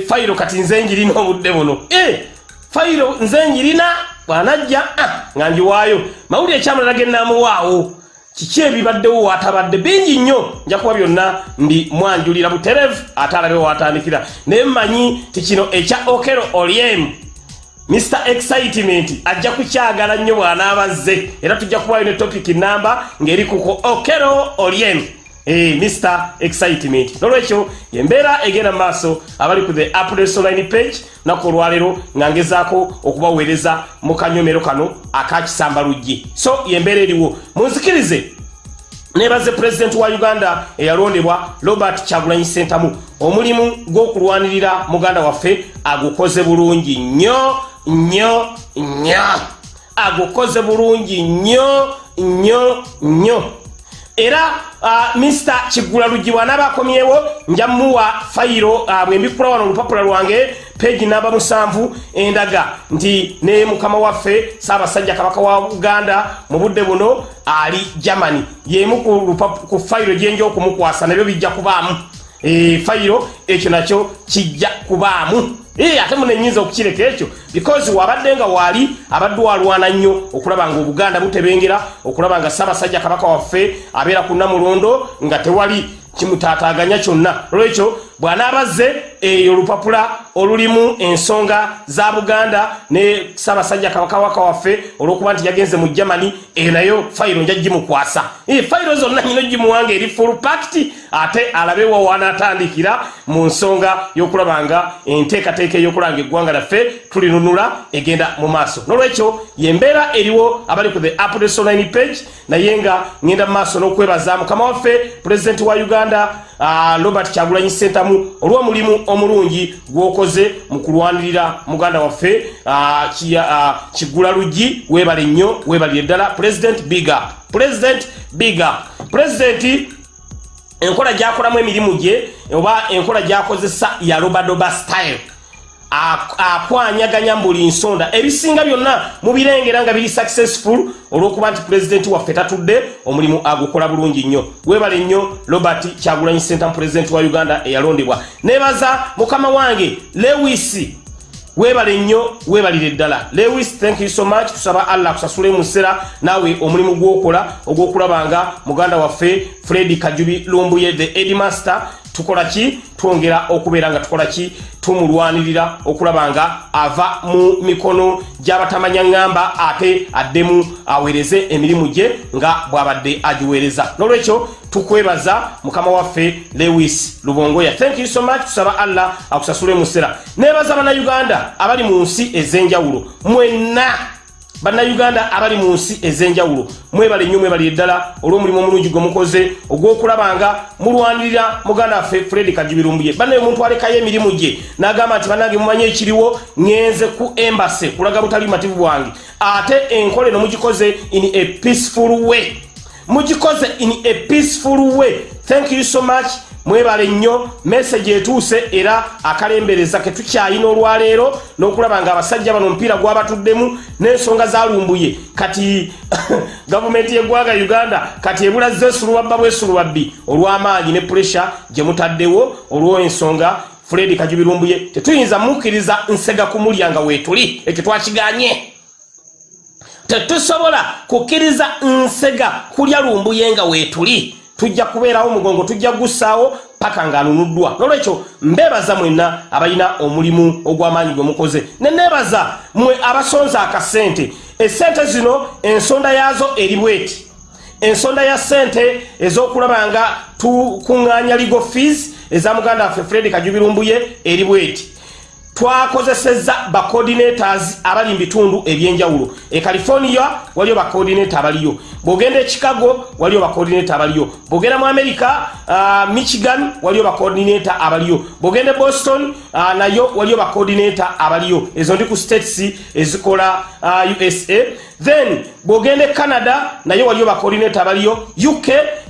[SPEAKER 1] fayiro kati nze njirina obudde buno. Fayiro nze njirina bw'anajja nga ngiwaayo mawulire ekyamulala gennamuwaawo kiki ebibaddewo waatabadde bingi nnyo. Nja kuba byonna ndi mwanjulira buterevu ate alabe waatandikira naye mmanyi ti kino ekya okero olyemu mr excitement ajja kukyagala nnyo bw'anaabazze era tujja kubayo ne topic namba ng'eri kuko okero olyemu Hey, Mr. Excitement. Nolwekyo yembeera egenda mu maaso abali ku the updates online page naku olwaleero nga ngezaako okubaweereza mu kanyomero kano akakisamba luggi so yembeera eriwo. Munzikirize. Nebaze pulezidenti wa uganda eyalondebwa robert kyagulanyi sentamu omulimu gw'okulwanirira muganda waffe agukoze bulungi nnyo nnyo nnyo. Agukoze bulungi nnyo nnyo nnyo. Era uh, mr kigula luggi bw'anaabakomyewo nja muwa fayiro uh, bwembikula wano olupapula lwange peegi namba musanvu endaga nti ne mukama waffe saabasajja kabaka wa uganda mu budde buno ali germany. Yemu ku, fayiro gyenja okumukwasa nabyo bijja kubaamu fayiro ekyo nakyo kijja kubaamu. Ate muno enyinza okukireka ekyo because wabadde nga waali abadde walwana nnyo okulaba nga obuganda butebengera okulaba nga ssaabasajja kabaka waffe abeera ku namulondo nga tewali kimutaataaganya kyonna. Olwekyo bw'anaabazze eyo olupapula olulimu ensonga za buganda ne ssaabasajja kabakawaka waffe olw'okuba nti yagenze mu germany eyo nayo fayiro nja gimukwasa. Fayiro zonna nyina gimuwanga eri full pact ate alabe wa wanaatandikira mu nsonga y'okulaba nga enteekateeka ey'okulanga eggwanga lyaffe tulinunula egenda mu maaso. N'olwekyo yembeera eriwo abali ku the updates online page naye nga ngenda mu maaso n'okwebaza mukama waffe pulezidenti wa uganda robert kyagulanyi sentamu olw'omulimu omulungi gwokoze mu kulwanirira muganda waffe kigula uh, uh, luggi weebale nnyo weebalire ddala president biga president biga pulezidenti enkola gyakolamu emirimu gye oba enkola gyakozesa ya robadoba style akwanyaganya buli nsonda. Ebisinga byonna mubirengera nga biri successful olw'okuba nti pulezidenti waffe tatudde omulimu agukola bulungi nnyo. Webale nnyo robert kyagulanyi center pulezidenti wa uganda eyalondebwa. Nebaza mukama wange lewis webale nnyo webalire ddala. Lewis thank you so much. Tusaba allah kusasule musera naawe omulimu gwokola ogwokulaba nga muganda waffe fredi kajubi lumbuye the edmaster tukola ki? Twongera okubeera nga tukola ki? Tumulwanirira okulaba nga ava mu mikono gy'abatamanya ŋŋamba ate addemu aweereze emirimu gye nga bw'abadde agiweereza. N'olwekyo tukwebaza mukama waffe lewis lubongoya. Thank you so much. Tusaba allah akusasule musera nebaza bannayuganda abali mu nsi ez'enjawulo mwenna bannayuganda abali mu nsi ez'enjawulo mwebale nnyo mwebalire ddala olw'omulimu omulungi gwe mukoze ogw'okulaba nga mulwanirira muganda waffe fred kagibirumbuye bannaye omuntu alekayo emirimu gye n'agamba nti bannange mumanyi ekiriwo ŋŋenze ku embase kulaga butali bumativu bwange. Ate enkola eno mugikoze in a peaceful way. Mugikoze in a peaceful way thank you so much. Mwebale nnyo. Message etuuse era akalembereza ke tukyayina olwaleero n'okulaba nga abasajja bano omupiira gwabatuddemu n'ensonga zalumbuye kati *laughs* gavumenti y'eggwanga uganda kati ebulaze esulubabba bwesulubabbi olw'amaanyi ne puresha gye mutaddewo olw'ensonga fred kajubirumbuye tetuyinza mukkiriza nsega kumulya nga weetuli ekyo twakiganye. Tetusobola kukkiriza nsega kulya lumbuye nga weetuli tujja kubeerawo mugongo tujja kugussaawo paka ng'anunuddwa. Nolwekyo mbeebaza mwenna abalina omulimu ogw'amaanyi gwe mukoze. Ne neebaza mmwe abasonza akasente. Esente zino ensonda yaazo eri bweti. Ensonda ya sente ez'okulaba nga tukuŋŋaanya legal fees eza muganda waffe fred kajubirumbuye eri bweti twakozeseza bacoordinators abali mu bitundu ebyenjawulo. E california waliyo bacoordinator abaliyo. Bwogenda e chicago waliyo bacoordinator abaliyo. Bwogenda mu america uh, michigan waliyo bacoordinator abaliyo. Bwogenda e boston uh, nayo waliyo bacoordinator abaliyo. Ezo ndi ku states ezikola uh, usa then bwogenda e canada nayo waliyo bacoordinator abaliyo. Uk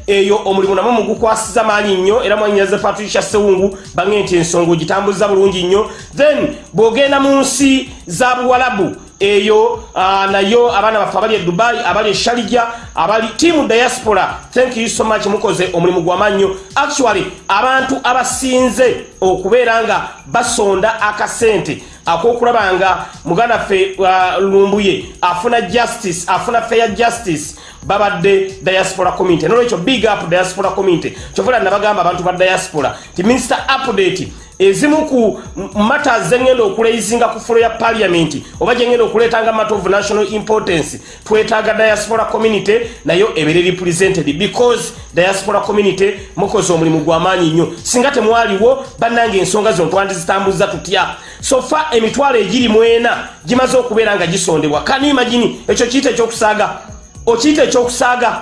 [SPEAKER 1] eyo omulimu namwe mugukwasiza maanyi nnyo. Era mwanyiraze patricia sewungu bange nti ensonga ogitambuza bulungi nnyo. Then bw'ogenda mu nsi za buwalabu eyo uh, nayo abaana baffe abali e dubai abali e sharija abali tiamu diaspora thank you so much mukoze omulimu gw'amannyo actually abantu abasinze okubeera nga basonda akasente akokulaba nga muganda ffe uh, lumbuye afuna justice afuna fair justice babadde diaspora community nolwekyo big up diaspora community kyovula nabagamba abantu ba diaspora ti minister update ezimu ku matters zengenda okuleizinga ku fulo ya parliament oba gyengenda okuleetanga matter of national importance twetaaga diaspora community nayo ebere represented. Because diaspora community mukoze omulimu gw'amaanyi nnyo. Singa temwaliwo bannange ensonga zino twandizitambuza tutya? Sofa emitwalo egiri mwena gimaze okubeera nga gisondebwa. Kanimagini ekyo kiyita ekyokusaaga? Okiyita ekyokusaaga?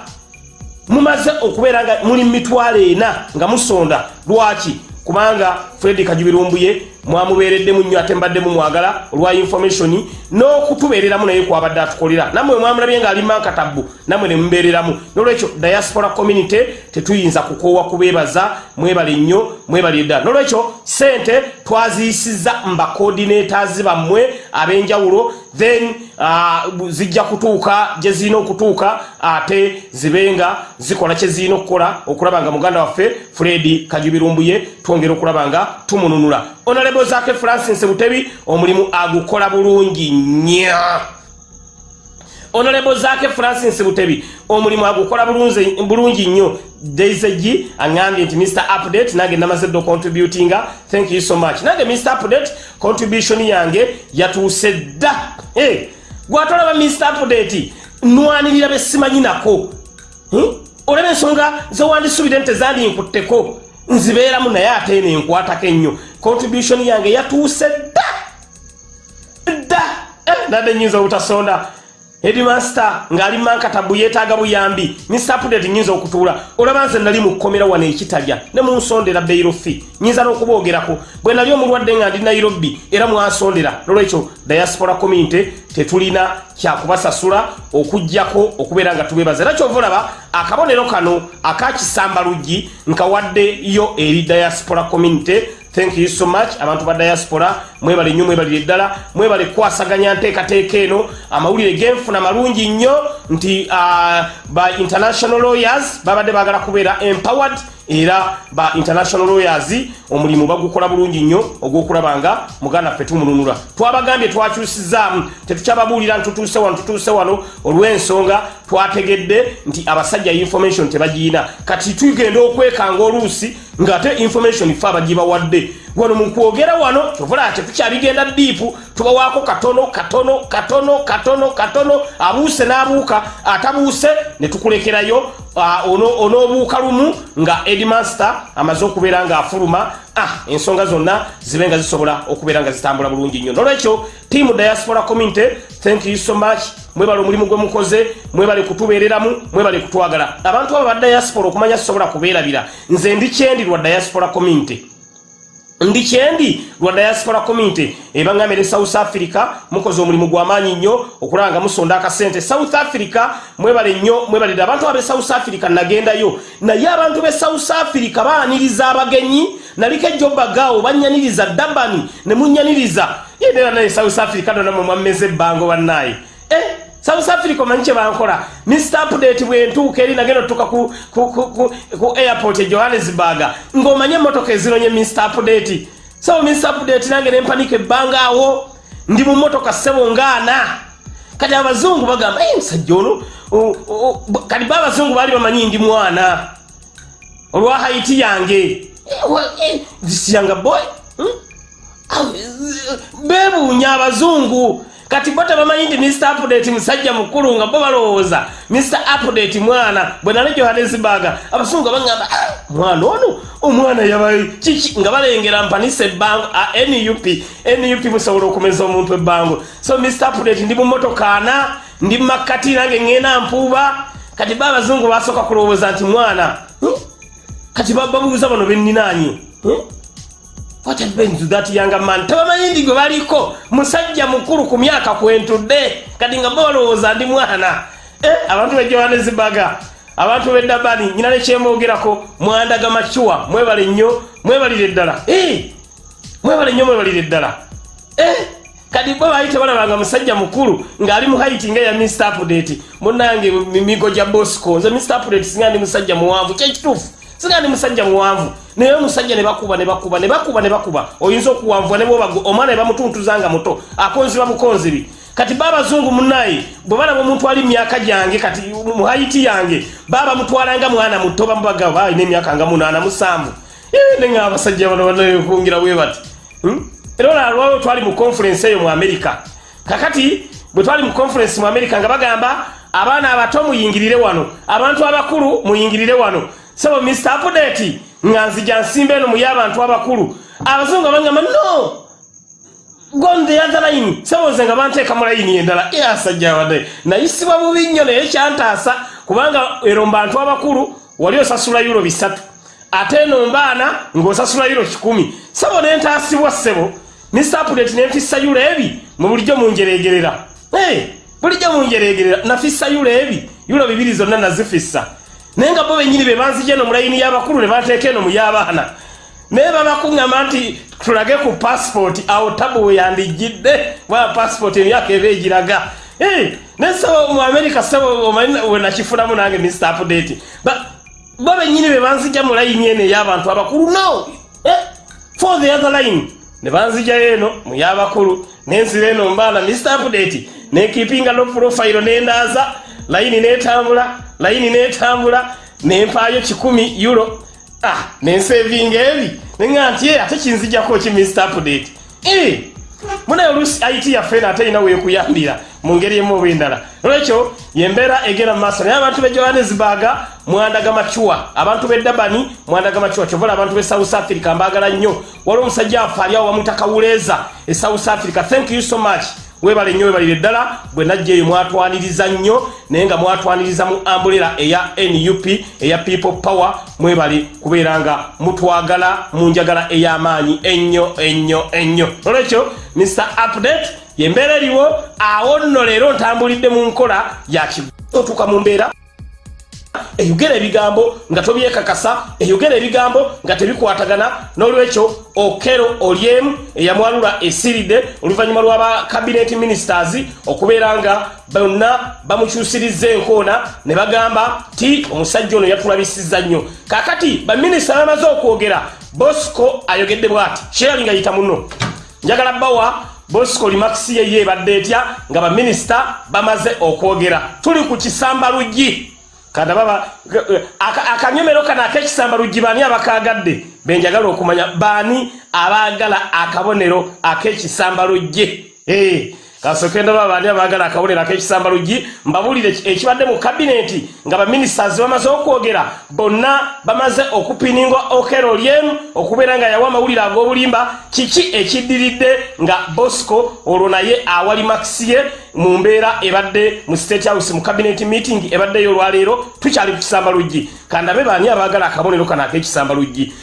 [SPEAKER 1] Mumaze okubeera nga muli mitwalo ena nga musonda. Lwaki? Kubanga fred kajubirumbuye mwamubeereddemu nnyo ate mbaddemu mwagala olwa information n'okutubeereramu naye kwabadde atukolera. Nammwe mwamulabye ng'ali mankatabbu nammwe ne mubeereramu. Nolwekyo diaspora community tetuyinza kukoowa kubeebaza mwebale nnyo mwebale ddala nolwekyo sente twaziyisiza mbacoordinators bammwe ab'enjawulo then uh, zijja kutuuka gye zirina okutuuka ate zibenga zikola kye zirina okukola. Okulaba nga muganda waffe fred kajubirumbuye twongera okulaba nga tumununula. Honorable zake francis butebi omulimu agukola bulungi nnyo. Honorable zake francis butebi omulimu agukola bulungi nnyo. Daisegi aŋambye nti mr update nange namaze dde ocontributinga thank you so much. Nange mr update contribution yange yatuuse dda. Hey, gwatolaba mr update nwanirira besimanyi nako. Hmm? olaba ensonga zewandisubire nti tezandinkutteko nzibeeramu naye ate eno enkwatako ennyo. Contribution yange yatuuse dda. Dda. Eh, nadde nyinza obutasonda headmaster ng'ali mankatabu yeetaaga buyambi. Mr update nyinza okutuula. Olaba nze nali mu kkomera wano ekitalya ne munsondera beirofi nyinza n'okuboogerako bwe nali omulwadde nga ndi nairobi era mwansondera nolwekyo diaspora community tetulina kyakubasasula okugjako okubeera nga tubebaza era kyova olaba akabonero kano akakisamba luggi nkawaddeyo eri diaspora community. Thank you so much abantu ba diaspora mwebale nnyo mwebalire eddala mwebale kukwasaganya nteekateeka eno. Amawulire genfuna malungi nnyo nti uh, ba international lawyers babadde baagala kubeera empowered era ba international lawyers omulimu bagukola bulungi nnyo ogw'okulaba nga muganda ffe tumununula. Twabagambye twakyusizaamu tetukyababuulira ntutuuse wano tutuuse wano olw'ensonga twategedde nti abasajja information tebagiyina kati tugenda okwekanga oluusi ng'ate information fe abagibawadde wano mukwogera wano kyovula tetukyabigenda diipu tubawaako katono katono katono katono katono abuuse n'abuuka. Atabuuse ne tukulekerayo onoobuuka lumu nga edmaster amaze okubeera ng'afuluma. Ah, ensonga zonna zibe nga zisobola okubeera nga zitambula bulungi nnyo. Nolwekyo tiamu diaspora community thank you so much. Mwebale omulimu gwe mukoze mwebale kutubeereramu mwebale kutwagala. Abantu abo ba diaspora okumanya sisobola kubeerabira. Nze ndi kyendi lwa diaspora community ndi kyendi lwa diaspora community ebangambire south africa mukoze omulimu gwamaanyi nnyo okulaba nga musonda akasente south africa mwebale nnyo mwebalire abantu abe south africa nagendayo. Naye abantu be south africa baaniriza abagenyi naliko ejobagaawo banyaniriza dabani ne munyaniriza. Yendera naye south africa dona mwe mwammeza ebbango bannaye eh? South africa omanyi kye bankola. Mr update bwentuuka eri nagenda otuuka ku, ku, ku, ku, airport e johannesburg ng'omanye emotoka ezironye mr update. So mr update nange nempanika ebbanga awo ndi mu motoka ssebo ngaana kati abazungu bagamba e musajja ono kati ba abazungu baali bamanyi ndi mwana. Olwa haiti yange. Zisiyanga boy hmm? bebuunya abazungu kati bo tebamanyi nti mr update musajja mukulu nga bo balowooza. Mr update mwana bwe nali johannesburg abasungu bagamba ah, mwana ono? Omwana yaba kiki? Nga balengera mpanisa ebbango nup nup musobola okumeza omuntu ebbango so mr update ndi mumotoka ana ndi mumakkati nange ŋŋenda mpuuba. Kati ba abazungu basooka kulowooza nti mwana hmm? kati babuuza bano benninaanye hmm? What that young man tebamanyi ndi gwe baliko musajja mukulu ku myaka kwentudde kati nga balowooza ndi mwana. Eh, abantu be johannesburg abantu beddabani nyina nekyembogerako mwandaga macuwa mwebale nnyo mwebalire eddala. Eh, mwebale nnyo mwebalire eddala. Eh, kati bwe baali tebalabanga musajja mukulu ng'ali mu haiti nga ya mr update munange migo gya bosco. Nze mr update singa ndi musajja muwanvu kyekituufu singa ndi musajja muwanvu naye omusajja ne bakuba ne bakuba ne bakuba ne bakuba oyinza okuwanvua ne bwoba omwana ne bamutuntuzanga muto akonziba bukonzibi kati baabazungu munaye bwe balaba omuntu ali myaka gyange kati mu haiti yange baba mutwalanga mwana muto bamubaga balina emyaka nga munaana musanvu. Nenga abasajja bano banakungira bwe bati era olalwawo twali mu conference eyo mu america. Kakati bwe twali mu conference mu america nga bagamba abaana abato muyingirire wano abantu abakulu muyingirire wano sebo mr update nga nzija nsimba eno muye abantu abakulu. Abazungu abangamba no! Gon the other line seboze nga banteeka mu layini endala. Asajja wadde nayisibwa bubi nnyo naye kyantaasa kubanga ero mbantu abakulu wali osasula yulo bisatu. Ate eno mbaana ng'osasula yulo kikumi. Sebo nentaasibwa ssebo. Mr update nenfissa yulo ebi mu bulijjo munjeregerera hey, bulijjo munjeregerera nafissa yulo ebi. Yulo bibiri zonna nazifissa naye nga bo benyini be banzija eno mu layini y'abakulu ne bateeka eno mu y'abaana. Naye babakuŋŋamba nti tulage ku passport awo tabu weyandijjidde bwa passport emyaka eba egiraga. Naye sebo mu america sebo omanyi wenakifunamu nange mr update. Bo benyini be banzija mu layini eno ey'abantu abakulu no! For the other line. Ne banzijayo eno mu y'abakulu nensira eno mbaana mr update nekipinga no profile nendaaza layini netambula layini netambula nempaayo kikumi euro. Ah, nensevinga ebi. Neŋa nti ate kinzijako ki mr update? E, munaye olusi it yaffe eno ate erina wekuyambira mu ngeri emu oba endala. Olwekyo yembeera egenda mu maaso. Naye abantu be johannesburg mwandaga macuwa abantu be dabani mwandaga macuwa kyovola abantu be south africa mbaagala nnyo. Waliwo omusajja afe ali awo bamutakawuleeza e south africa. Thank you so much webale nnyo webalire ddala bwe najja eyo mwatwaniriza nnyo naye nga mwatwaniriza mu ambulera eya nup eya people power mwebale kubeera nga mutwagala mu njagala ey'amaanyi. Ennyo ennyo ennyo. Olwekyo mr update yembeera eriwo awo nno leero ntambulidde mu nkola yakigo otuuka mu mbeera eyogera ebigambo nga tobyekakasa eyogera ebigambo nga tebikwatagana. N'olwekyo okero olyemu eyamwalula esiridde oluvannyuma lw'aba cabinet ministers okubeera nga bonna bamukyusiriza enkoona ne bagamba ti omusajja ono yatulabisiza nnyo. Kakati baminisita bamaze okwogera bosco ayogedde bw'ati sherali nga yita muno njagala bawa bosco limakisi ye yeebadde etya nga baminisita bamaze okwogera. Tuli ku kisamba luggi kanda baba akanyomero kano ak'ekisamba luggi baani abakagadde benjagala okumanya baani abaagala akabonero ak'ekisamba luggi kasokenda baba baani abaagala akabonero ak'ekisamba luggi mbabuulire ekibadde mu kabineeti nga baminisitaz bamaze okwogera bonna bamaze okupiningwa okero lyemu okubeera nga yawa amawulire ag'obulimba. Kiki ekiddiridde nga bosco olwo naye awali makisi ye mu mbeera ebadde mu state house mu cabinet meeting ebaddeyo olwaleero? Tukyali ku kisamba luggi kandabe baani abaagala akabonero kano ak'ekisamba luggi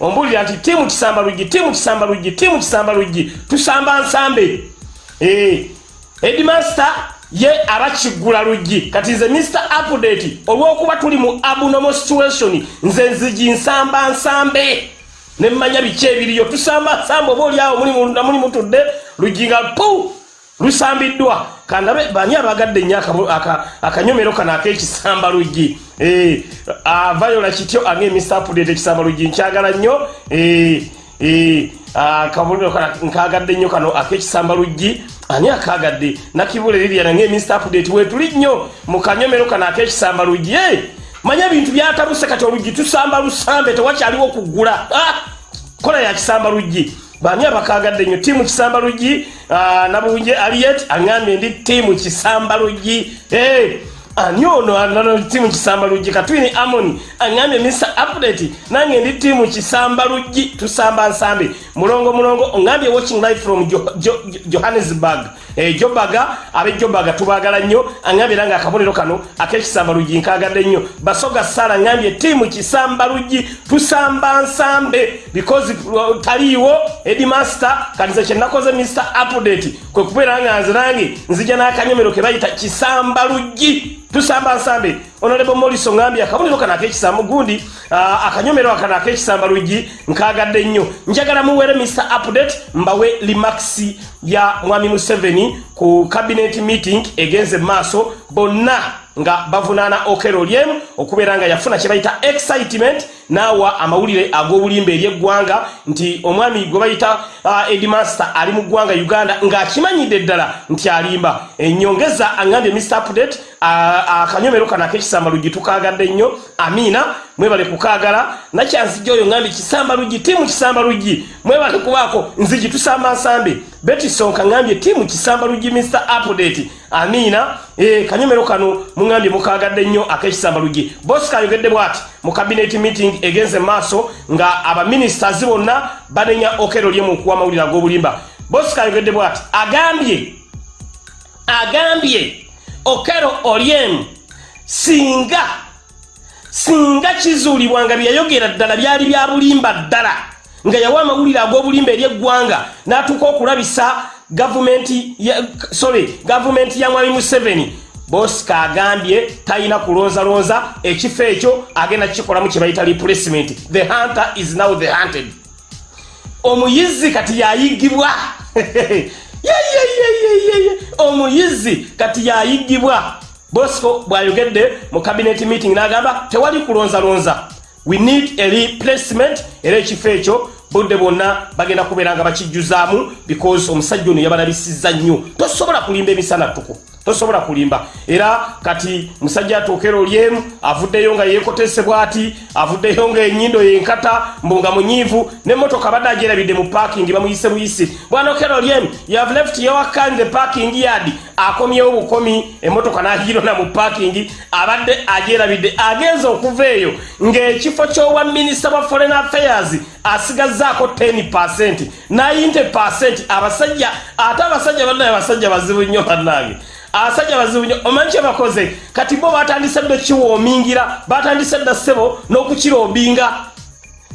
[SPEAKER 1] ombuulira nti tiimu kisamba luggi tiimu kisamba luggi tiimu kisamba luggi tusamba nsambe edmaster ye abakiggula luggi. Kati nze mr update olw'okuba tuli mu abnormal situation nze nzigi nsamba nsambe. Nemmanya biki ebiriyo? Tusamba nsambe oba oliawo muli mutudde luggi nga pu lusambiddwa. Kandabe bani abagadde nnyo akanyomero kano ak'ekisamba luggi? Avayola kityo ange mr update ekisamba luggi nkyagala nnyo akabonero nkagadde nnyo kano ak'ekisamba luggi ani akagadde nakibula liriana ngaeminista update. Wetuli nnyo mu kanyomero kano ak'ekisamba luggi manya bintu byatabuse kati oluggi tusamba lusambe tewakyaliwo okuggula kola ya kisamba luggi bani abakagadde nnyo? Tiimu kisamba luggi nabunje aliet aŋambye ndi tiimu kisamba luggi ani ono tiimu kisamba luggi katwini amoni aŋambye mr update. Nange ndi tiimu kisamba luggi tusamba nsambe mulongo mulongo oŋambye watching live from johannesburg jobaga abejobaga tubagala nnyo aŋambye era nga akabonero kano ak'ekisamba luggi nkagadde nnyo. Basoga sara aŋambye tiimu kisamba luggi tusamba nsambe because taliiwo edimaster kati ze kyenakoze mr update kwe kubeera nga nze nange nzija n'akanyomero ke bayita kisamba luggi tusamba nsambe honorable moliso ngambye akabonero kano ak'ekisamba gundi akanyomero akano ak'ekisamba luggi nkagadde nnyo. Njagala muwere mr update mbawe limaxi ya mwami museveni ku cabinet meeting egenze maaso bonna nga bavunaana okero lyemu okubeera nga yafuna kye bayita excitement naawa amawulire ag'obulimba eri eggwanga nti omwami gwe bayita uh, edmaster ali mu ggwanga uganda ng'akimanyidde ddala nti alimba. Enyongeza aŋambye mr update akanyomero uh, kano ak'ekisamba luggi tukagadde nnyo amiina mwebale kukaagala. Nakyanzijja oyo ŋambye kisamba luggi tiimu kisamba luggi mwebale kubaako nzigi tusamba nsambe betisonka ŋambye tiimu kisamba luggi mr update. Amiina e, kanyomero kano muŋambye mukagadde nnyo ak'ekisamba luggi bosika ayogedde bw'ati mu cabinet meeting egenze maaso nga abaministers bonna banenya okero lyemu okuwa amawulire ag'obulimba bosika ayogedde bw'ati agambye agambye okero olyemu singa singa kizuulibwa nga byeyayogera ddala byali bya bulimba ddala nga yawa amawulire ag'obulimba eri eggwanga n'atuuka okulabisa gavumenti sorry gavumenti ya mwami museveni. Bosika agambye talina kulonzalonza ekifo ekyo agenda kikolamu kye bayita replacement. The hunter is now the hunted. Omuyizi kati yayigibwa *laughs* omuyizi kati yayigibwa bosco bw'ayogedde mu cabinet meeting n'agamba tewali kulonzalonza we need a replacement. Era ekifo ekyo budde bwonna bagenda kubeera nga bakijjuzaamu because omusajja ono yabalabisizza nnyo. Tosobola kulimba emisana ttuku tosobola kulimba. Era kati musajja atuukera olyemu avuddeyo nga yeekotesebwa ati avuddeyo nga enyindo yenkata mbu nga munyiivu n'emmotoka badde agyerabidde mu paakingi bamuyise buyisi bwanokera olyemu yave left yowakani the parking yard. Akomyewo bukomi emmotoka n'agirona mu paakingi abadde agyerabidde agenza okuva eyo. Ng'ekifo ky'owa minisita wa foreign affairs asigazzaako 10 90 abasajja ate abasajja bannaye abasajja bazibu nnyo bannange abasajja bazibu nnyo omanyi kye bakoze? Kati bo batandise dde kiwoomingira batandise dda ssebo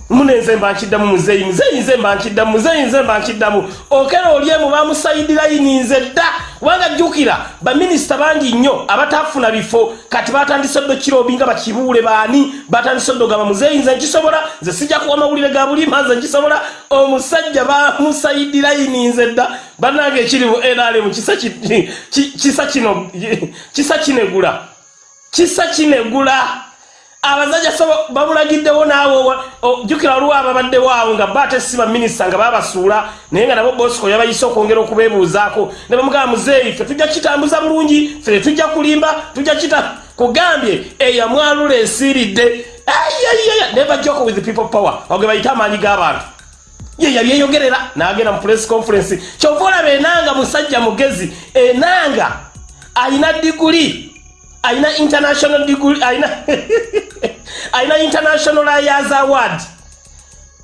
[SPEAKER 1] munenze mba nkiddamu muzeeyi muzeeyi nze mba nkiddamu muzeeyi nze mba nkiddamu. Okera olyemu bamusayidirayi nze dda. Kubanga jjukira baminisita bangi nnyo abatafuna bifo kati batandise ddo kirobi nga bakibuule baani? Batandise ddo gamba muzeeyi nze nkisobola nze sijja kuwa mawulire ga bulima nze nkisobola. Omusajja bamusayidirayi nze dda. Bannange ekiri mu nrm kisa kino kisa kinegula. Kisa kinegula abazajja babulagiddewo naawe jjukira olwa ababaddewo awo nga baate si baminisita nga babasuula naye nga nabo bosco yabayise okwongera okubeebuuzaako. Ne bamugamba muzeeyi fe tujja kitambuza bulungi fe tujja kulimba tujja kita kugambye eyamwalula esiiridde. Ayayaya never joke with people power. Oge bayite amaanyi g'abantu. Ye yabyeyogerera n'agenda mu press conference. Kyova olaba enanga musajja mugezi enanga ayina diguli ayina international degree ayina ayina *laughs* international layers award.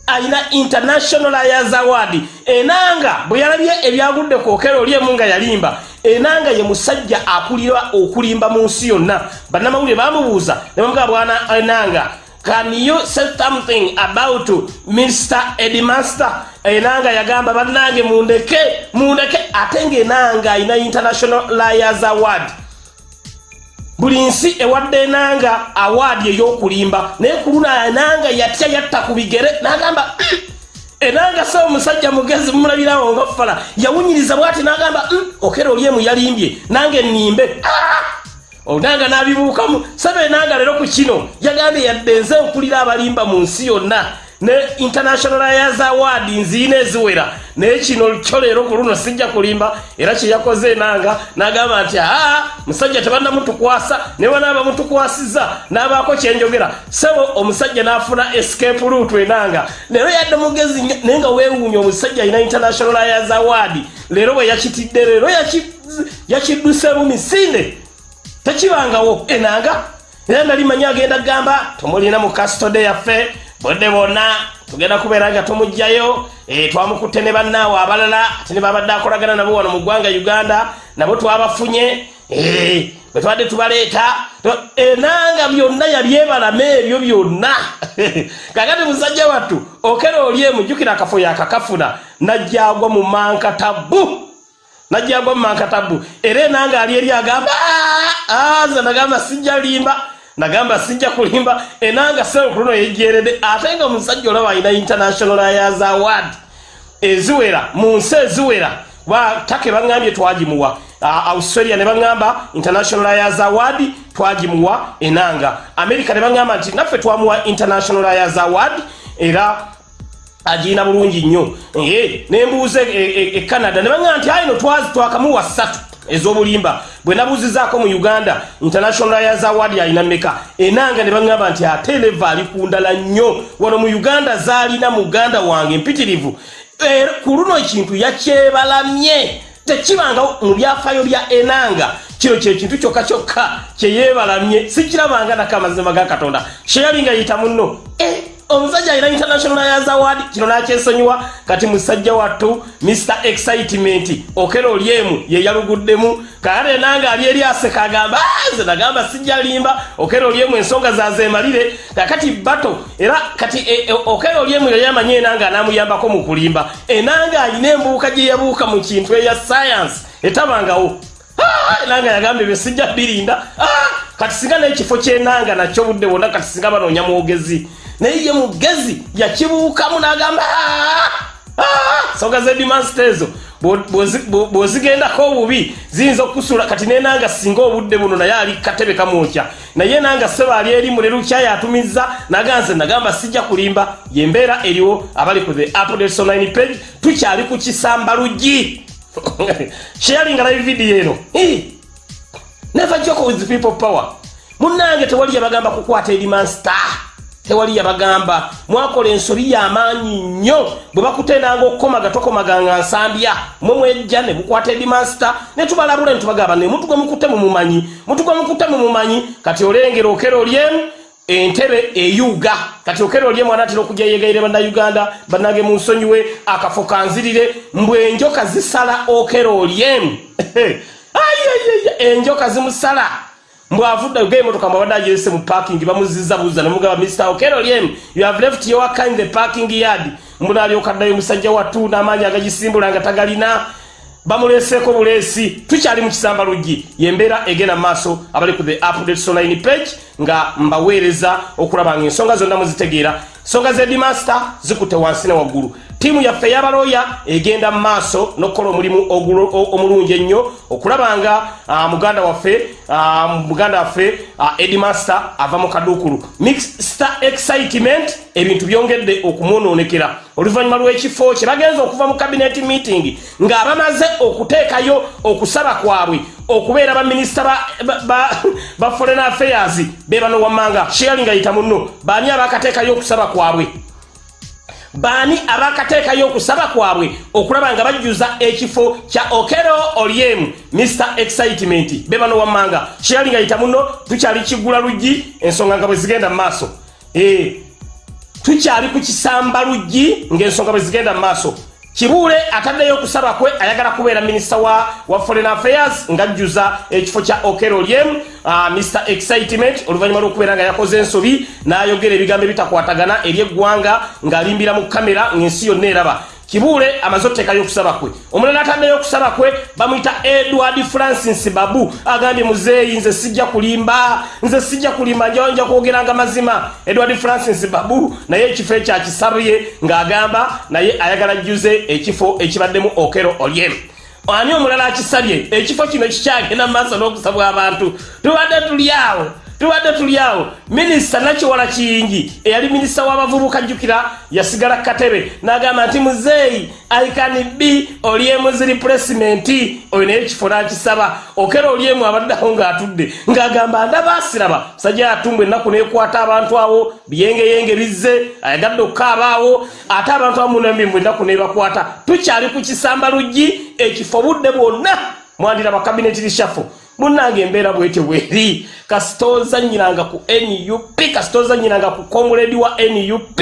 [SPEAKER 1] Ayina international layers award. Enanga bwe yalabye ebyagudde ku okero olyemu nga yalimba enanga ye musajja akulira okulimba mu nsi yonna. Bannamawulire bamubuuza ne bamugaa bwana enanga can you say something about mr edmaster enanga yagamba bannange mundeke mundeke ate ngaenanga ayina international layers award buli nsi ewadde enanga awaadi ey'okulimba naye ku luna enanga yatya yatta ku bigere n'agamba mm, enanga saba omusajja mugezi mumulabirawo nga fala yawunyiriza bwati n'agamba mm, okera olyemu yalimbye nange nnimbe. Onanga n'abibuukamu. Saba enanga leero ku kino yagambye yadde nze nkulira abalimba mu nsi yonna ne international ayers award nziina eziwera. Naye kino kyo leero ku luno sijja kulimba era kyeyakoze enanga n'agamba nti aa musajja tebannamutukwasa ne banaaba mutukwasiza n'abaako kyenjogera sebo omusajja n'afuna escape root enanga. Leero yadde mugezi naye nga weewuunya omusajja alina international ayers award. Leero bwe yakitidde leero yakidduseemu misinde. Tekibangawo enanga. Era nali manyi agenda kugamba tumulina mu kastode yaffe bodde bonna tugenda kubeera nga tumugjayo e, twamukutte ne bannaawe abalala ate ne babadde akolagana nabo wano mu ggwanga uganda nabo twabafunye e, bwe tubadde tubaleeta enanga byonna yabyebalama ebyo byonna. *laughs* Kakati musajja wattu okera oli emujjukira akafo yakakafuna najjagwa mu mankatabu najjagwa mu mankatabu era enanga ali eri agamba nze nagamba sijja limba nagamba sijja kulimba. Enanga senkuluno yejjeredde ate nga omusajja olaba alina international ayers award. Eziwera mu nsi eziwera take baŋambye twagimuwa. Australia ne baŋamba international ayers award twagimuwa enanga. America ne baŋamba nti naffe twamuwa international ayers award era agirina bulungi nnyo. Nembuuza e canada ne baŋamba nti ayino twakamuwa ssatu ez'obulimba. Bwe nabuuzizaako mu uganda international ayers award alina meka enanga ne baŋŋamba nti ate leva ali ku ndala nnyo. Wano mu uganda zaalina muganda wange mpitirivu. Ku luno ekintu yakyebalamye. Tekibanga mu byafaayo bya enanga. Kino kyekintu kyokka kyokka kyeyeebalamye sikirabanga nako amazima ga katonda. Kyeyalinga yita munno omusajja alina international ayers award kino nakyesonyiwa kati musajja wattu mr excitement okera olyemu yeyaluguddemu kakati enanga ali eri aseka agamba nze nagamba sijja limba okera olyemu ensonga zazemalire kakati bato era kati e, e, okera olyemu yayamanyi enanga anamuyambako mu kulimba. Enanga alina embuuka gye yabuuka mu kintu eya science etabangawo. Enanga yagamba ebyo sijja birinda kati singa n'ekifo kyenanga nakyo budde bwonna kati singa banoonya mwogezi naye ye mugezi yakibuukamu n'agamba nsonga zedimansita ezo bw'ozigendako obubi ziyinza okusula kati nenanga singa obudde buno naye ali katebe kamwokya. Naye nanga seba ali eri mulelukyayo atumiza naganze nagamba sijja kulimba. Yembeera eriwo abali ku the updates online page tukyali ku kisamba luggi *laughs* sharinga live video eno. Never joke with people power. Munnange tewali yabagamba kukwata edimansita tewali yabagamba. Mwakola ensobi y'amaanyi nnyo bwe bakutendanga okukomaga tokomaganga nsambya. Mwe mwejja ne bukwata edimansita ne tubalabula ne tubagamba ne mutu gwe mukutte mumumanyi mutu gwe mukutte mumumanyi kati olengera okera olyemu entebe eyuga kati okera olyemu anaatera okujja yegaire bannayuganda bannage mu nsonyiwe akafo kanzirire mbwe enjoka zisala okera olyemu *laughs* enjoka zimusala mbwavudde ge emotoka mwabadde agirese mu parking bamuziza buza nemugaba mr okero liem you have left your car in the parking yard. Mbunaalyokaddayo musajja wattu n'amaanyi agagisimbula nga tagalina. Bamuleseeko buleesi tukyali mu kisamba luggi. Yembeera egenda mu maaso abali ku the updates online page nga mbaweereza okulaba nga ensonga zonna muzitegeera. Ensonga zedimaster zikutte wansi ne waggulu ttiimu yaffe ey'abalooya egenda mu maaso n'okukola omulimu omulungi ennyo okulaba nga muganda waffe muganda waffe edimaster ava mu kaduukulu. Mixter excitement ebintu byongedde okumwonoonekera oluvannyuma lw'ekifo kye bagenza okuva mu cabinet meeting nga bamaze okuteekayo okusaba kwabwe okubeera baminisita ba, foreign affairs be bano wammanga sharing ayita munno baani abakateekayo okusaba kwabwe baani abakateekayo okusaba kwabwe okulaba nga bajjuza ekifo kya okero oliemu mr excitement. Be bano wammanga sharing ayita munno tukyali kigula luggi ensonga nga bwe zigenda mu maaso. E, tukyali ku kisamba luggi ng'ensonga bwe zigenda mu maaso kibuule ataddeyo okusaba kwe ayagala kubeera minisita wa, wa foreign affairs ng'ajjuza ekifo kya okero liem uh, mr excitement oluvannyuma lw'okubeera nga yakoze ensobi n'ayogera ebigambo ebitakwatagana eri eggwanga ng'alimbira mu kamera ng'ensi yonna eraba kibuule amaze otuteekayo okusaba kwe. Omulala ataddeyo okusaba kwe bamuyita edward francis babu. Agambye muzeeyi nze sijja kulimba nze sijja kulimba nja kwogeranga mazima. Edward francis babu naye ekifo ekyakisabye ng'agamba naye ayagala jjuze ekifo ekibaddemu okero olyem ani omulala akisabye ekifo kino kikyagenda mu maaso n'okusabwa abantu. Tubadde tuli awo tubadde tuli awo. Minisita nakiwala kiyingi eyali minisita w'abavubuka jjukira yasigala katebe n'agamba nti muzeeyi aikani b oliemu zi replacemente oyo naye ekifo n'akisaba. Okera oliemu abaddeawo ng'atudde ng'agamba ndaba asiraba sajja yatumbwa ennaku n'ekwata abantu awo biyengeyenge bizze ayagadde okukaaba awo ate abantu amunambimbu ennaku n'ebakwata. Tukyali ku kisamba luggi ekifo budde bwonna mwandira bakabineti lishafo munange embeera bwetyo bweri. Kasitozanyiranga ku nup kasitozanyiranga ku komuledi wa nup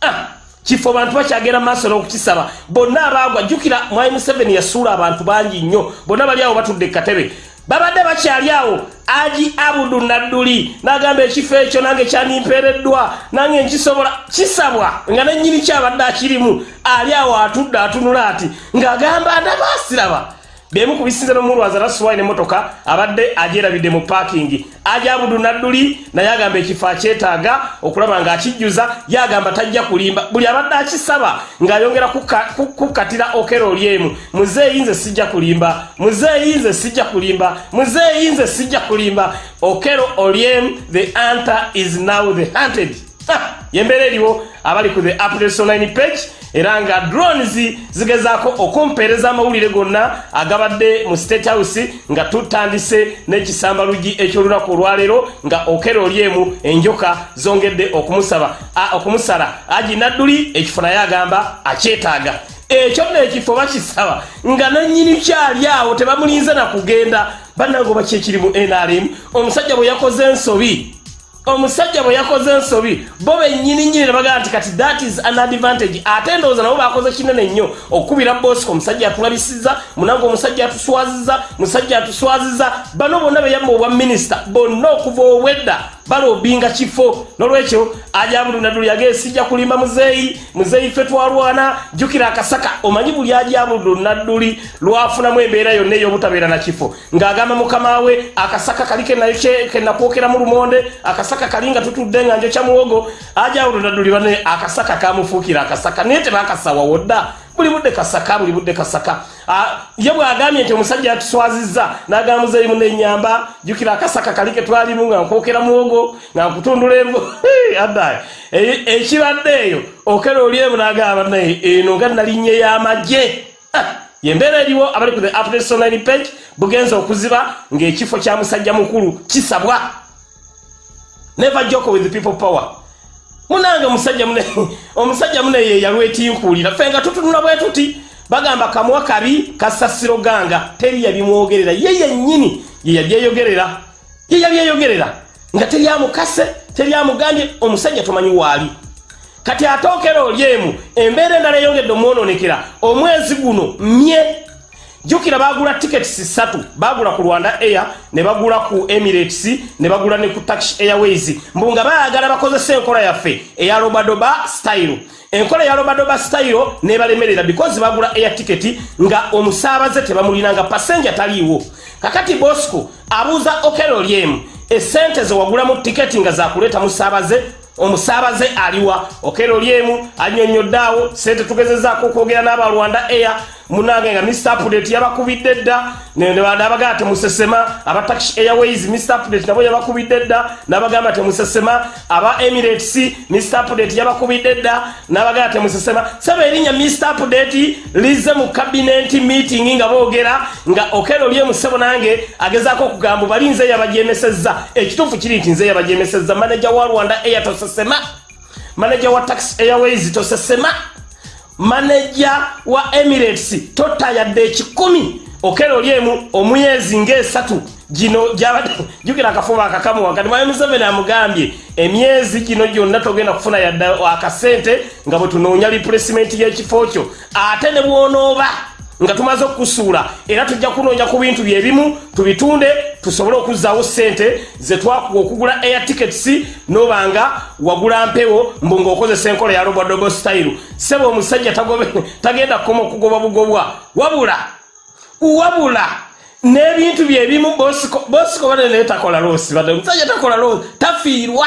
[SPEAKER 1] ah, kifo bantu bakyagenda maaso n'okukisaba. Bonna abaagwa jjukira mwai museveni yasuula abantu bangi nnyo. Bonna bali awo batudde ekkatebe babadde bakyali awo aji abudu nadduli n'agamba ekifo ekyo nange kyanimpeereddwa nange nkisobola kisabwa nga nennyini kyabadde akirimu. Ali awo atudde atunula ati ng'agamba ndabaasiraba bemu ku bisinze n'omulwaza rasuwayi n'emmotoka abadde agyerabidde mu paakingi ajabudu nadduli naye agamba ekifo akyetaaga okulaba ng'akijjuza yagamba tajja kulimba. Buli abadde akisaba ng'ayongera kukatira okero olyemu muzeeyi nze sijja kulimba muzeeyi nze sijja kulimba muzeeyi nze sijja kulimba. Okero olyemu the anta is now the hunted. Yembeera eriwo abali ku the updates online page era nga drones zigezaako okumpeereza amawulire gonna agabadde mu state house nga tutandise n'ekisamba lugi ekyolunaku olwaleero nga okera olyemu enjoka zongedde okumusaba okumusala. Agi nadduli ekifo naye agamba akyetaaga. Ekyo nno ekifo bakisaba nga nannyini kyali awo tebamulinze nakugenda bannange oba kyekiri mu nrm omusajja bwe yakoze ensobi omusajja bwe yakoze ensobi bo bennyini nnyini ne bagamba nti kati that is an advantage. Ate ndowooza nabo bakoze kinene nnyo okukubira bosco omusajja atulabisiza munange omusajja atuswaziza musajja atuswaziza bano bonna beyamba obwa minisita bonna okuva obwedda balobinga kifo. Nolwekyo ajabulunadulu yagee sijja kulimba muzeeyi muzeeyi fe twalwana jjukira akasaka omanyi buli ajabulunadduli lwafunamu embeera yonna ey'obutabeera na kifo. Ng'agamba mukama we akasaka kali kenakwokera mu lumonde akasaka kali nga tutudde nga njokya muwogo ajabulunadduli bane akasaka kamufuukira akasaka naye tebakasawawo dda buli budde kasaka buli budde kasaka. Ye bwagambye nti omusajja yatuswaziza n'agamba muzeeyi munenyamba jjukira akasaka kali ke twalimu nga nkwokera muwogo nga nkutundula envu *laughs* addaye ekibadde eyo okera olyemu n'agamba naye eno nga nalinnye y'amagye yembeera eriwo abali ku the updates online page bugenza okuziba ng'ekifo kya musajja mukulu kisabwa. Never joke with people power munange omusajja mune *laughs* omusajja mune ye yalwetinkuulira ffe nga tutunula bwe tuti bagamba kamuwa kabi kasasiro ganga. Teri yabimwogerera. Ye yennyini ye yabyeyogerera. Ye yabyeyogerera. Nga teri amukase teri amugambye omusajja tomanyi waali kati atookera olyemu embeera endala eyongedde omwononekera. Omwezi guno mye jukira bagula tickets satu. Bagula ku rwanda air ne bagula ku emirates ne bagula ne ku tax airways. Mbu nga bayagala bakozesa enkola yaffe eya robadoba style. Enkola ya robadoba style nebalemerera because bagula air ticket nga omusaabaze tebamulina nga passenger taliiwo. Kakati bosco abuuza okeroliemu esente zewagulamu tiketi nga zakuleeta musaabaze omusaabaze aliwa. Okeroliemu annyonnyoddeawo sente tugezezaako okwogera n'abalwanda air munange nga mr update yabakubidde dda. Nabagamba temusesema aba tax airways mr update nabo yabakubidde dda. Nabagamba temusesema aba emirates mr update yabakubidde dda. Nabagamba temusesema saba erinnya mr update lize mu cabinet meeting nga boogera nga okero lyemusebo nange agezaako okugamba bali nze yabajemesezza ekituufu kiri nti nze yabajemesezza manaja wa rwanda air tosesema. Manaja wa tax airways tosesema maneja wa emirates totayadde ekikumi okero lyemu omuyezi ngaesatu gino *laughs* jukira akafuba akakamu wakati mwami museveni amugambye emyezi gino gyonna togenda kufuna yadda akasente nga bwe tunoonya replacement y'ekifo kyo ate ne bwonooba nga tumaze okukusuula. Era tujja kunoonya ku bintu byebimu tubitunde tusobole okuzzaawo sente zetwakuwa okugula air tickets nobanga wagula mpewo mbu ngaokozesa enkola ya robodobo style. Sebe omusajja tagenda kukoma okugoba bugobwa. Wabula wabula n'ebintu byebimu bosiko bade naye takola loosi bade omusajja takola loosi tafiirwa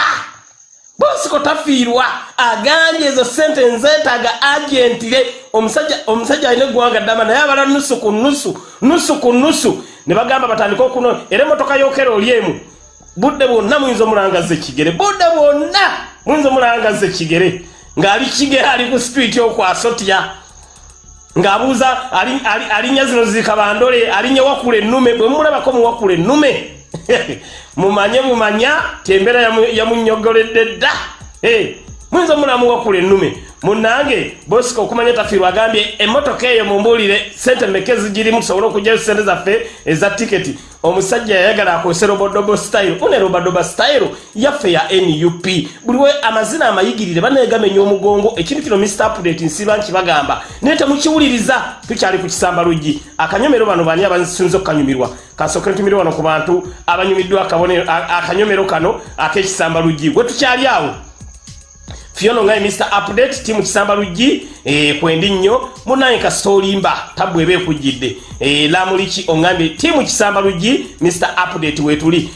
[SPEAKER 1] bosiko tafiirwa agambye ezo sente nzeetaaga agentire. Omusajja alina eggwanga ddama naye abala nusu ku nusu nusu ku nusu ne bagamba batandike okuno era emotoka yokera oli emu. Budde bwonna muyinza omulangaza ekigere budde bwonna muyinza omulangaza ekigere ng'ali kigere ali ku street okwasotya ng'abuuza alinnya zino zikabandole alinnya wakula ennume bwe mumulabako muwakula ennume *laughs* mumanye mumanya tembeera yamunyogoledde dda muyinza omulamu wakula ennume munange bosika okumanya tafiirwa agambye emmotoka eyo mumbuulire sente meke zigirimu tusobole okugyayo sente zaffe eza tiketi. Omusajja yayagala akozese robodobo style. Une robodobo style yaffe ya nup buliwe amazina amayigirire banegamenya omugongo ekintu kino mr update nsiba nkibagamba naye temukiwuliriza tukyali ku kisamba luggi. Akanyomero bano bani abasinza okukanyumirwa. Kansooke ntumire wano ku bantu abanyumiddwa akanyomero kano ak'ekisamba luggi. Gwe tukyali awo fiona ngai mr update timu kisamba luggi eh, kwendi nnyo. Munaye kasitolimba tabwe eba ekujjidde. Eh, lamuliki oŋambye timu kisamba luggi mr update wetuli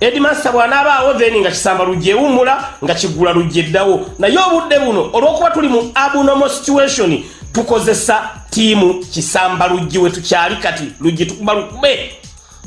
[SPEAKER 1] edmaster bw'anaabaawo then nga kisamba luggi ewummula nga kigula luggi eddawo. Naye obudde buno olw'okuba tuli mu abnormal situation tukozesa tiimu kisamba luggi we tukyali kati. Luggi tukuba lukube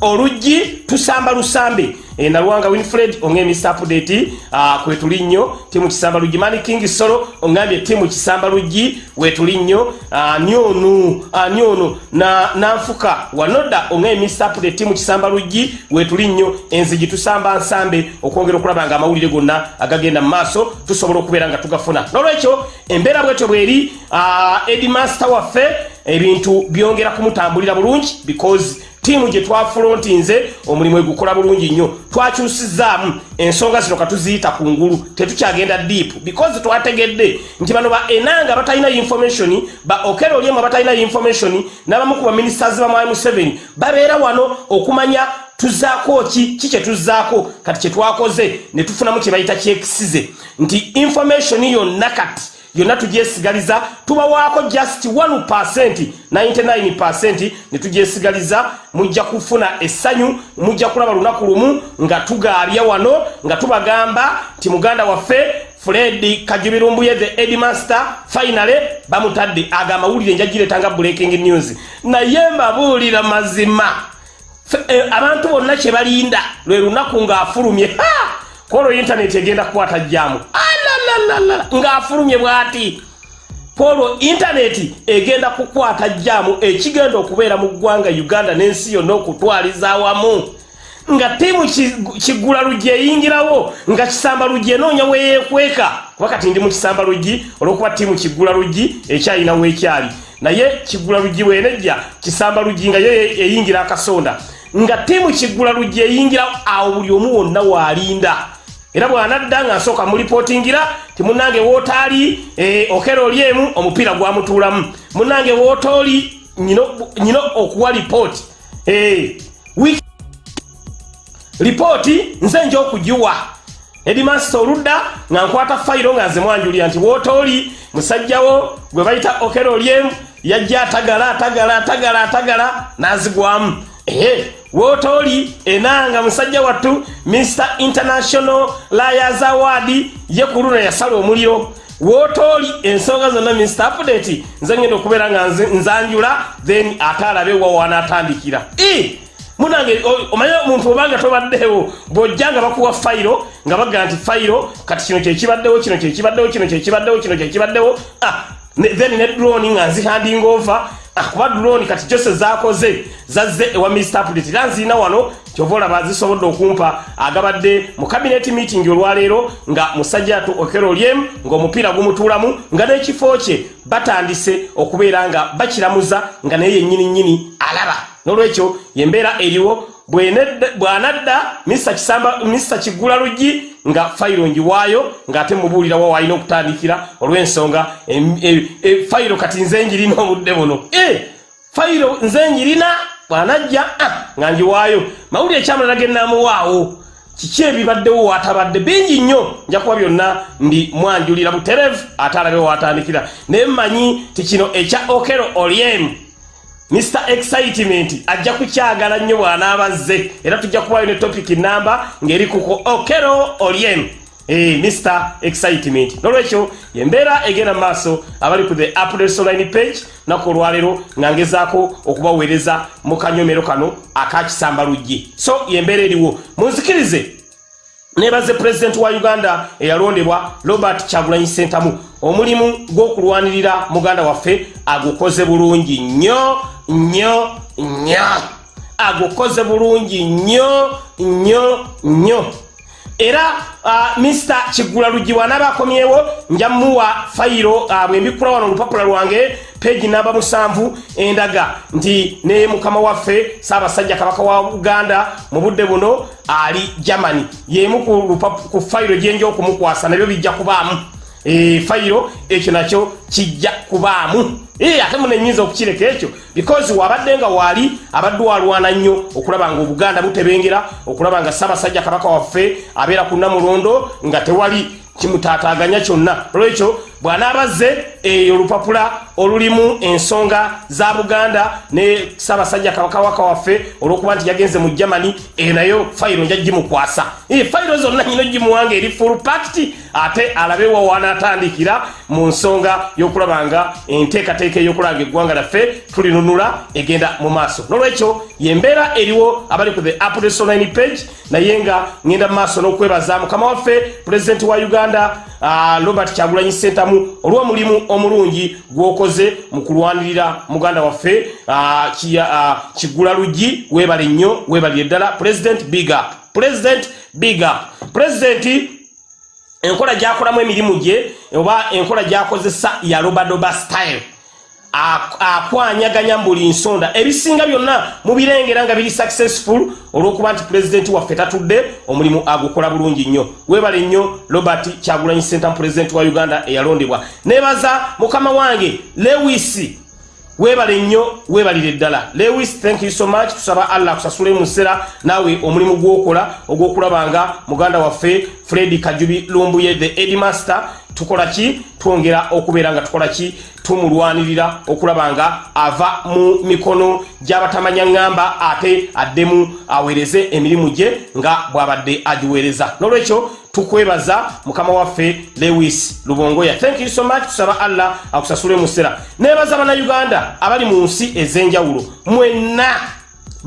[SPEAKER 1] oluggi tusamba lusambe. E, naluwanga winfred onge mr update uh, kwetuli nnyo timu kisamba luggi. Mani king solo ongambye timu kisamba luggi wetuli nnyo uh, nyonu uh, nyonu na nanfuka wanoda onge mr update timu kisamba luggi wetuli nnyo enzigi tusamba nsambe okwongera okulaba nga amawulire gonna agagenda mu maaso tusobola okubeera nga tugafuna. Nolwekyo embeera bwetyo bweri uh, edimaster waffe ebintu byongera kumutambulira bulungi because tiimu gye twafulontinze omulimu egukola bulungi nnyo. Twakyusizaamu ensonga zino katuziyita ku ngulu tetukyagenda deep because twategedde nti bano ba enanga batalina information ba okero olyemu abatalina information n'abamu ku baministers ba mwai museveni babeera wano okumanya tuzaako ki ki kye tuzaako kati kye twakoze ne tufunamu kye bayita kyekisize nti information yonna kati yonna tugyesigaliza tubawaako just 1 99 ne tugyesigaliza mujja kufuna essanyu mujja kulaba lunaku lumu nga tugaabya wano nga tubagamba nti muganda waffe fred kajubirumbuye the edmaster finally bamutadde aga amawulire njagiretanga breaking news. Naye mbabuulira mazima. E, abantu bonna kye balinda lwe lunaku ng'afulumye kwolwo intaneti egenda kukwata jjaamu ng'afulumye bw'ati. Kwolwo intaneti egenda kukwata jjaamu ekigenda okubeera mu ggwanga uganda n'ensi yonna okutwaliza awamu. Nga tiimu kigula luggi eyingirawo nga kisamba luggi enoonya weyeekweka kuba kati ndi mu kisamba luggi olw'okuba tiimu kigula luggi ekyalinawo ekyali naye kigula luggi wenejja kisamba luggi nga yo eyingira akasonda. Nga tiimu kigula luggi eyingirawo awo buli omu wonna waalinda era bwanadda nga nsooka mulipootingira ti munange wootaali e, okera oli emu omupiira gwamutuulamu. Munange wootaoli nyina okuwa lipooti. Lipooti nze nja okugiwa. Edimaster oludda nga nkwata fayiro nga nze mwanjulira nti wootooli musajjawo gwe bayita okerolyemu yajja atagala atagala atagala atagala n'azigwamu. Ehe wootooli enanga musajja wattu mr international layers award ye ku luno yasala omuliro. Wootooli ensonga zonna mr update nze ngenda okubeera nga nzanjula then ate alabe wa wanaatandikira. Munange omanye omuntu obanga tobaddeewo bw'ojja nga bakuwa fayiro nga bagaa nti fayiro kati kino kyekibaddewo kino kyekibaddewo kino kyekibaddewo kino kyekibaddewo ah, then ne drone nga nzihanding over ah, kuba drone kati kyose zakoze zazze ewa mr update era nziina wano kyova olaba zisobodde okumpa agabadde mu cabinet meeting olwaleero nga musajja atu okero lyemu ng'omupiira gumutuulamu nga n'ekifo kye batandise okubeera nga bakiramuza nga naye yennyini nnyini alaba. N'olwekyo yembeera eriwo bw'anadda mr kigula luggi nga fayiro njiwaayo ng'ate mubuulira wa waalina okutandikira olw'ensonga fayiro kati nze njirina obudde buno. E, fayiro nze njirina bw'anajja nga njiwaayo mawulire ekyamulala gennamuwaawo kiki ebibaddewo waatabadde bingi nnyo. Nja kuba byonna ndi mwanjulira buterevu ate alabe waatandikira naye mmanyi ti kino ekya okero olyemu mr excitement ajja kukyagala nnyo bw'anaabazze era tujja kubayo ne topic namba ng'eri kuko okero olien Eh, mr excitement. Nolwekyo yembeera egenda mu maaso abali ku the updatesoline page naku olwaleero nga ngezaako okubaweereza mu kanyomero kano akakisamba luggi so yembeera eriwo. Munzikirize. Nebaze pulezidenti wa uganda eyalondebwa robert kyagulanyi sentamu omulimu gw'okulwanirira muganda waffe agukoze bulungi nnyo nnyo nnyo. Agukoze bulungi nnyo nnyo nnyo. Era mr kigula lugiwa nabakomyewo njamuwa fayiro uh, bwembikula wano olupapula lwange peji namba musanvu endaga nti ne mukama waffe saabasajja kabaka wa uganda mu budde buno ali germany. Yemu ku fayiro gyenja okumukwasa nabyo bijja kubaamu fayiro ekyo nakyo kijja kubaamu. E, ate munenyinza okukireka ekyo because wabadde nga waali abadde walwana nnyo okulaba nga obuganda butebengera okulaba nga saabasajja kabaka waffe abeera ku namulondo nga tewali kimutaataaganya kyonna. Olwekyo bw'anaabazze eyo olupapula olulimu ensonga za buganda ne saabasajja kabakawaka waffe olw'okuba nti yagenze mu germany eyo nayo fayiro nja gimukwasa fayiro zonna nyina gimuwanga eri full pact ate alabewa wanaatandikira mu nsonga y'okulaba nga enteekateeka ey'okulanga eggwanga lyaffe tulinunula egenda mu maaso. N'olwekyo yembeera eriwo abali ku the updateonline page naye nga ngenda mu maaso n'okwebaza mukama waffe pulezidenti wa uganda robert kyagulanyi sentamu olw'omulimu omulungi gwokoze mu kulwanirira muganda waffe uh, kigula uh, luggi webale nnyo webalire ddala president biga president biga pulezidenti enkola gyakolamu emirimu gye oba enkola gyakozesa ya robadoba style akwanyaganya buli nsonda. Ebisinga byonna mubirengera nga biri successful olw'okuba nti pulezidenti waffe tatudde omulimu agukola bulungi nnyo. Webale nnyo robert kyagulanyi center pulezidenti wa uganda eyalondebwa. Nebaza mukama wange lewis webale nnyo webalire ddala. Lewis thank you so much. Tusaba allah akusasule mu nseera naawe omulimu gwokola ogw'okulaba nga muganda waffe fred kajubi lumbuye the edmaster tukola ki? Twongera okubeera nga tukola ki? Tumulwanirira okulaba nga ava mu mikono gy'abatamanya ŋŋamba ate addemu aweereze emirimu gye nga bw'abadde agiweereza. N'olwekyo tukwebaza mukama waffe lewis lubongoya. Thank you so much. Tusaba allah akusasule mu ssera. Nebaza bannayuganda abali mu nsi ez'enjawulo mwenna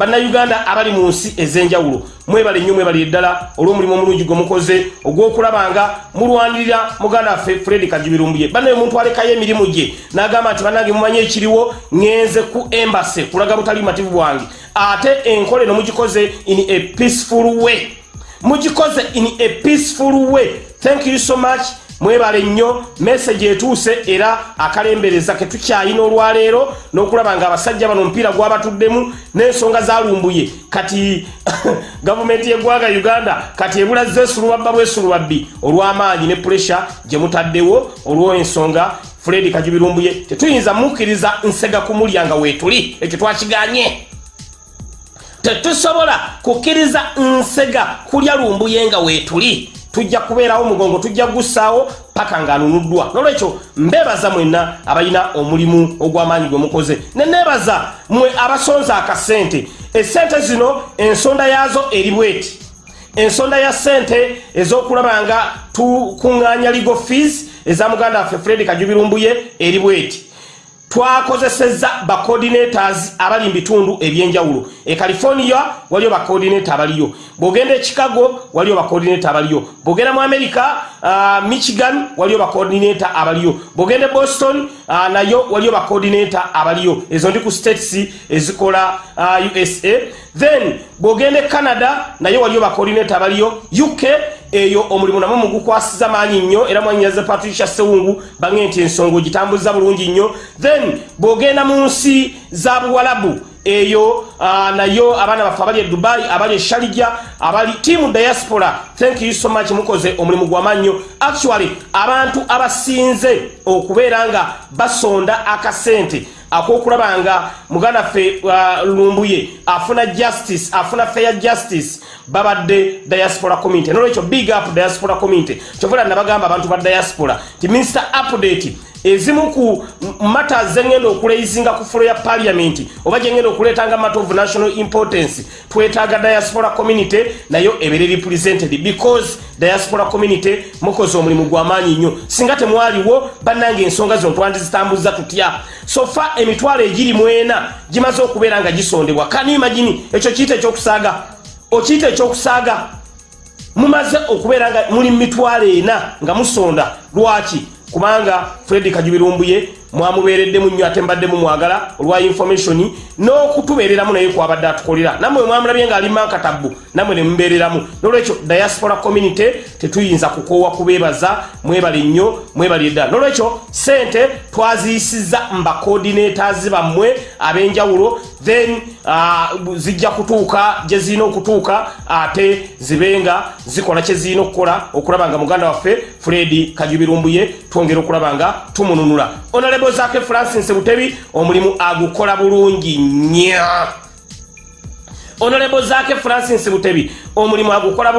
[SPEAKER 1] bannayuganda abali mu nsi ez'enjawulo mwebale nnyo mwebalire ddala. Olw'omulimu omulungi gwe mukoze ogw'okulaba nga mulwanirira muganda waffe fred kajibirumbuye bannaye omuntu alekayo emirimu gye n'agamba nti bannange mumanyi ekiriwo ŋŋenze ku embase kulaga butali mativu bwange. Ate enkola eno mugikoze in a peaceful way. Mugikoze in a peaceful way. Thank you so much mwebale nnyo meseji etuuse era akalembereza ke tukyayina olwaleero n'okulaba nga abasajja bano omupiira gwabatuddemu n'ensonga zalumbuye kati *laughs* gavumenti y'eggwanga uganda kati ebulaze esulubabba bwesulubabbi olw'amaanyi ne puresha gye mutaddewo olw'ensonga fred kajubirumbuye tetuyinza mukkiriza nsega kumulyanga weetuli ekyo twakiganye. Tetusobola kukkiriza nsega kulya lumbuye nga weetuli tujja kubeerawo mugongo tujja gussaawo paka ng'anunuddwa. Nolwekyo mbeebaza mwenna abalina omulimu ogw'amaanyi gwe mukoze. Ne neebaza mwe abasonza akasente. Esente zino ensonda yaazo eri bweti. Ensonda ya sente ez'okulaba nga tukuŋŋaanya legal fees eza muganda waffe fred kajubirumbuye eri bweti twakozesezza bacoordinators abali mu bitundu ebyenjawulo. E california waliyo bacoordinator abaliyo. Bw'ogenda e chicago waliyo bacoordinator abaliyo. Bw'ogenda mu america uh, michigan waliyo bacoordinator abaliyo. Bw'ogenda e boston uh, nayo waliyo bacoordinator abaliyo. Ezo ndi ku states ezikola uh, usa then bw'ogenda e canada nayo waliyo bacoordinator abaliyo. Uk eyo omulimu namwe mugukwasiza maanyi nnyo era mwanyaze patricia sewungu bange nti ensonga ogitambuza bulungi nnyo. Then bw'ogenda mu nsi za buwalabu eyo uh, nayo abaana baffe abali e dubai abali e sharija abali tiamu diaspora thank you so much mukoze omulimu gw'amaanyi nnyo actually abantu abasinze okubeera nga basonda akasente akokulaba nga muganda ffe uh, lumbuye afuna justice afuna fair justice babadde diaspora community. Nolwekyo big up diaspora community. Kyovula nabagamba abantu ba diaspora ti minister update ezimu ku mata zengenda okuleizinga ku fulo ya parliament oba gyengenda okuleetanga matter of national importance twetaaga diaspora community nayo ebere represented. Because diaspora community mukoze omulimu gw'amaanyi nnyo. Singa temwaliwo bannange ensonga zino twandizitambuza tutya? Sofa emitwalo egiri mwena gimaze okubeera nga gisondebwa. Kani imagini? Ekyo kiyita ekyokusaaga okiyita ekyokusaaga. Mumaze okubeera nga muli mitwalo ena nga musonda. Lwaki? Kubanga fred kajubirumbuye mwamubeereddemu nnyo ate mbaddemu mwagala olwa information n'okutubeereramu naye kwabadde atukolera. Nammwe mwamulabye ng'ali mankatabu nammwe ne mubeereramu. Nolwekyo diaspora community tetuyinza kukoowa kubeebaza mwebale nnyo mwebale ddala nolwekyo sente twaziyisiza mbacoordinators bammwe ab'enjawulo then uh, zijja kutuuka gye zirina okutuuka ate zibenga zikola kye zirina okukola okulaba nga muganda waffe fred kajubirumbuye twongera okulaba nga tumununula honorable zake francis butebi omulimu agukola bulungi nnyo. Honorable zake francis butebi omulimu agukola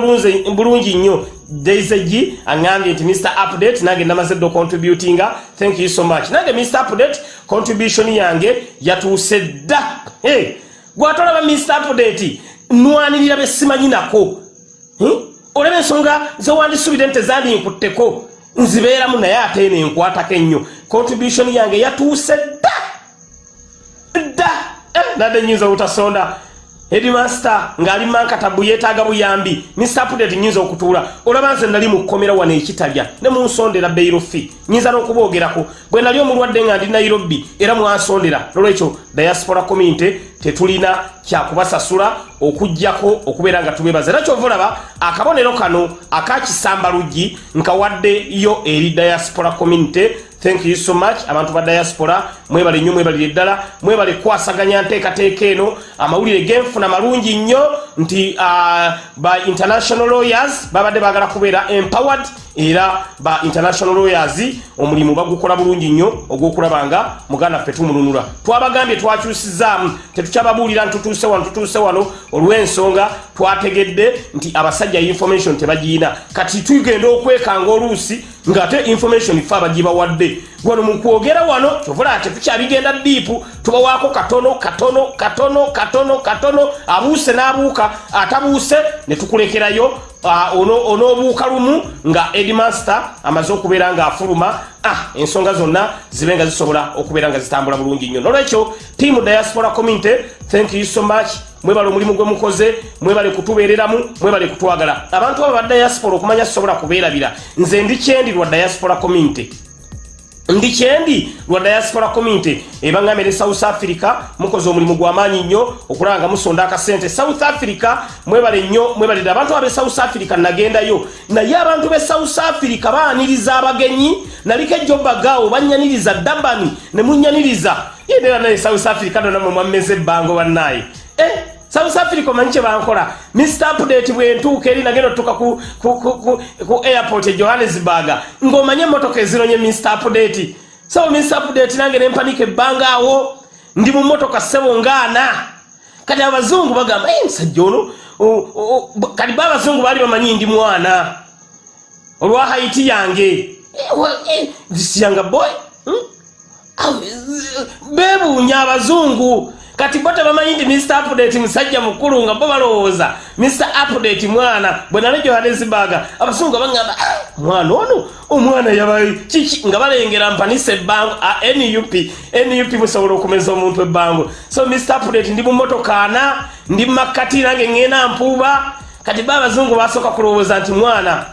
[SPEAKER 1] bulungi nnyo. Daisegi aŋambye nti mr update nange namaze dde ocontributinga thank you so much. Nange mr update contribution yange yatuuse dda. Hey, gwatolaba mr update nwanirira besimanyi nako. Hmm? olaba ensonga zewandisubire nti tezandinkutteko nzibeeramu naye ate nenkwatako ennyo contribution yange yatuuse dda. Dda. Eh, nadde nyinza obutasonda. Headmaster ng'ali mankatabu yeetaaga buyambi mr pudeti nyinza okutuula. Olaba nze nali mu kkomera wano ekitalya ne munsondera beirofi nyinza n'okuboogerako bwe nali omulwadde nga ndi nairobi era mwansondera nolwekyo diaspora community tetulina kyakubasasula okugjako okubeera nga tubebaza era kyova olaba akabonero kano akakisamba luggi nkawaddeyo eri diaspora community thank you so much. Abantu ba diaspora mwebale nnyo mwebalire eddala mwebale kukwasaganya nteekateeka eno. Amawulire genfuna malungi nnyo nti uh, ba international lawyers babadde bagala kubeera empowered era ba international lawyers omulimu bagukola bulungi nnyo ogw'okulaba nga muganda ffe tumununula. Twabagambye twakyusizaamu tetukyababuulira ntutuuse wano tutuuse wano olw'ensonga twategedde nti abasajja information tebagiyina kati tugenda okwekanga oluusi ng'ate information fe abagibawadde wano mu kwogera wano kyovula tetukyabigenda diipu tubawaako katono katono katono katono katono abuuse n'abuuka atabuuse ne tukulekerayo onoobuuka lumu nga edmaster amaze okubeera ng'afuluma. Ah, ensonga zonna zibe nga zisobola okubeera nga zitambula bulungi nnyo. Nolwekyo tiamu diaspora community thank you so much mwebale omulimu gwe mukoze mwebale kutubeereramu mwebale kutwagala. Abantu abo ba diaspora okumanya sisobola kubeerabira. Nze ndi kyendi lwa diaspora community. Ndi kyendi lwa diaspora community. Ebaŋŋambye ne south africa mukoze omulimu gw'amaanyi nnyo okulaba nga musonda akasente south africa mwebale nnyo mwebalire abantu abe south africa nagendayo. Naye abantu be south africa baaniriza abagenyi naliko ejjobagaawo bannyaniriza dabani ne munnyaniriza. Yendera naye south africa donamwe mwammeze ebbango bannaaye eh, south africa omanyi kyebankola mr update bwentuuka eri nagenda otuuka ku, ku, ku, ku, ku airport e johannesburg ng'omanye emotoka ezironye mr update. So miss update nange nempanika ebbanga awo ndi mu motoka ssebo ngaana kati abazungu bagamba "Eh, musajja ono kati ba abazungu baali bamanyi ndi mwana. Olwa haiti yange. Eh, eh, younger boy hmm? Eh, bebuunya abazungu kati bo tebamanyi nti mr update musajja mukulu nga bo balowooza. Mr update mwana bwe nali johannesburg abazungu bagamba "Ah, mwana ono omwana yaba kiki? Nga balengera mpanisa ebbango ah, nup nup musobola okumeza omuntu ebbango so mr update ndi mu motoka ana ndi mumakkati nange ŋŋenda mpuuba. Kati ba abazungu basooka kulowooza nti mwana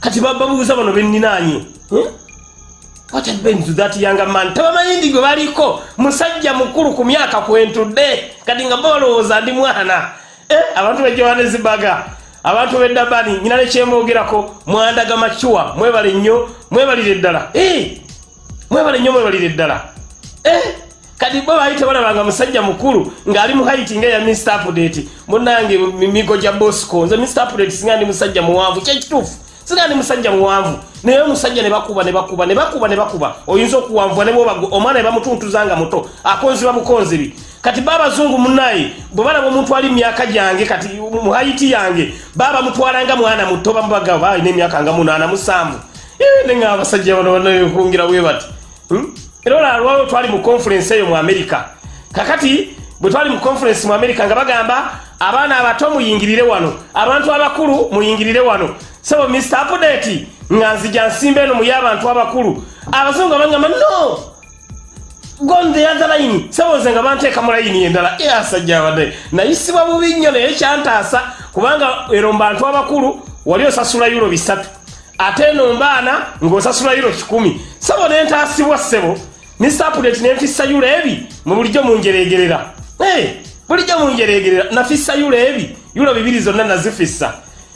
[SPEAKER 1] kati bababuuza bano happened to that younger man? Tebamanyi ndi gwe baliko. Musajja mukulu ku myaka kwentudde kati nga balowooza ndi mwana. Eh, abantu be johannesburg abantu beddabani nyina nekyemwogerako mwandaga macuwa mwebale nnyo mwebalire ddala eh, mwebale nnyo mwebalire ddala eh, kati bo baali tebalabanga musajja mukulu ng'ali mu haiti ngaeya mr update. Munange migo gya bosco. Nze mr update singa ndi musajja muwanvu kyekituufu singa ndi musajja muwanvu naye omusajja ne bakuba ne bakuba ne bakuba ne bakuba. Oyinza okuwanvuwa ne bwoba omwana ne bamutuntuza nga muto akonziba bukonzibi. Kati babazungu munaye bwe balaba omuntu ali myaka gyange kati mu haiti yange baba mutwalanga mwana muto bamubaga balina emyaka nga munaana musanvu. Nenga abasajja bano banakungira bwe bati. Hmm? era olwalwawo twali mu conference eyo mu america. Kakati bwe twali mu conference mu america nga bagamba abaana abato muyingirire wano. Abantu abakulu muyingirire wano. So mr update nga nzija nsimba eno muye abantu abakulu. Abazungu abagamba no! Gon the other line. Seboze nga banteeka mu layini endala. E asajja abadde. Nayisibwa bubi nnyo naye kyantaasa kubanga ero mbantu abakulu wali osasula yulo bisatu. Ate eno mbaana ng'osasula yulo kikumi. Sebo nentaasibwa ssebo. Mr update nempisa yulo ebi mu bulijjo munjereegerera Eh, bulijjo munjereegerera nafissa yulo ebi yulo bibiri zonna nazifissa.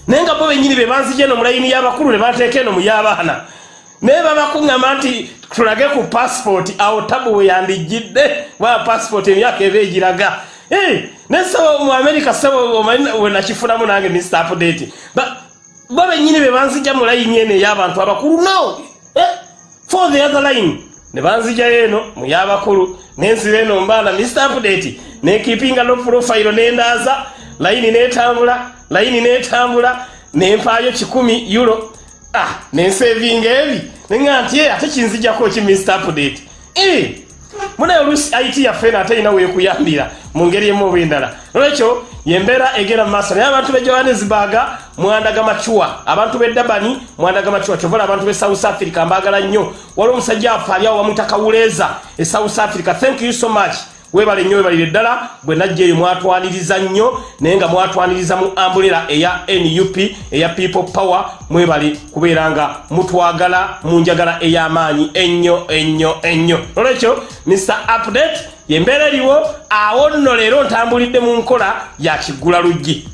[SPEAKER 1] Naye nga bo bennyini be banzija eno mu layini y'abakulu ne banteeka eno mu y'abaana. Naye babakuŋŋamba nti tulage ku passport awo tabu we yandijjidde bwa passport emyaka eba egiraga. Eh, ne sebo mu america sebo omanyi we nakifunamu nange mr update. Bo bennyini be banzija mu layini eno ey'abantu abakulu no. Eh, for the other line ne banzijayo eno mu y'abakulu nensira eno mbaana mr update nekipinga no profile nendaaza layini netambula layini netambula nempaayo kikumi euro. Ah nensevinga ebi neŋa nti "Eh, ate kinzijako ki mr update? Eh, munaye oluusi it yaffe ate erina weekuyambira mu ngeri emu oba endala. Olwekyo yembeera egera mu maaso. Naye abantu be johannesburg mwandaga macuwa abantu be dabani mwandaga macuwa kyovala abantu be south africa mbaagala nnyo. Waliwo omusajja afe ali awo bamwita kawuleeza e south africa. Thank you so much. Webale nnyo webalire ddala. Bwe najja eyo mwatwaniriza nnyo naye nga mwatwaniriza mu ambulera eya nup eya people power. Mwebale kubeera nga mutwagala mu njagala ey'amaanyi. Ennyo ennyo ennyo. Olwekyo mr update yembeera eriwo awo nno leero ntambulidde mu nkola ya kiggula luggi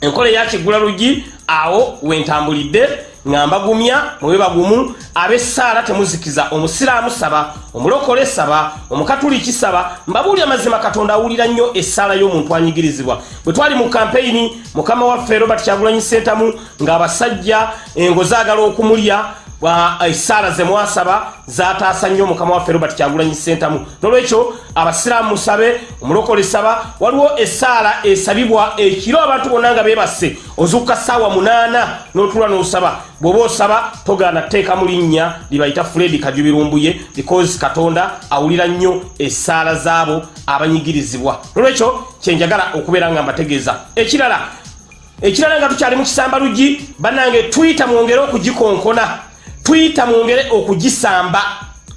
[SPEAKER 1] enkola eyakiggula luggi awo wentambulidde nga mbagumya mube bagumu abessaala temuzikiza omusiraamu saba omulokole saba omukatuliki saba mbabuulya mazima katonda awulira nnyo essaala y'omuntu anyigirizibwa. Bwe twali mu kampeyini mukama waffe robert kyagulanyi sentamu ng'abasajja engo zaagala okumulya essaala ze mwasaba zataasa nnyo mukama waffe robert kyagulanyi sentamu nolwekyo abasiraamu musabe omulokole saba waliwo essaala esabibwa ekiro abantu bonna nga bebasse ozukka ssaawa munaana n'otula n'osaba. Bw'oba osaba togaana teeka mu linnya libayita fredi kajubirumbuye because katonda awulira nnyo essaala z'abo abanyigirizibwa. Nolwekyo kyenjagala okubeera nga mbategeeza. Ekirala ekirala nga tukyali mu kisamba luggi bannange twita mwongere okugikonkona twita mwongere okugisamba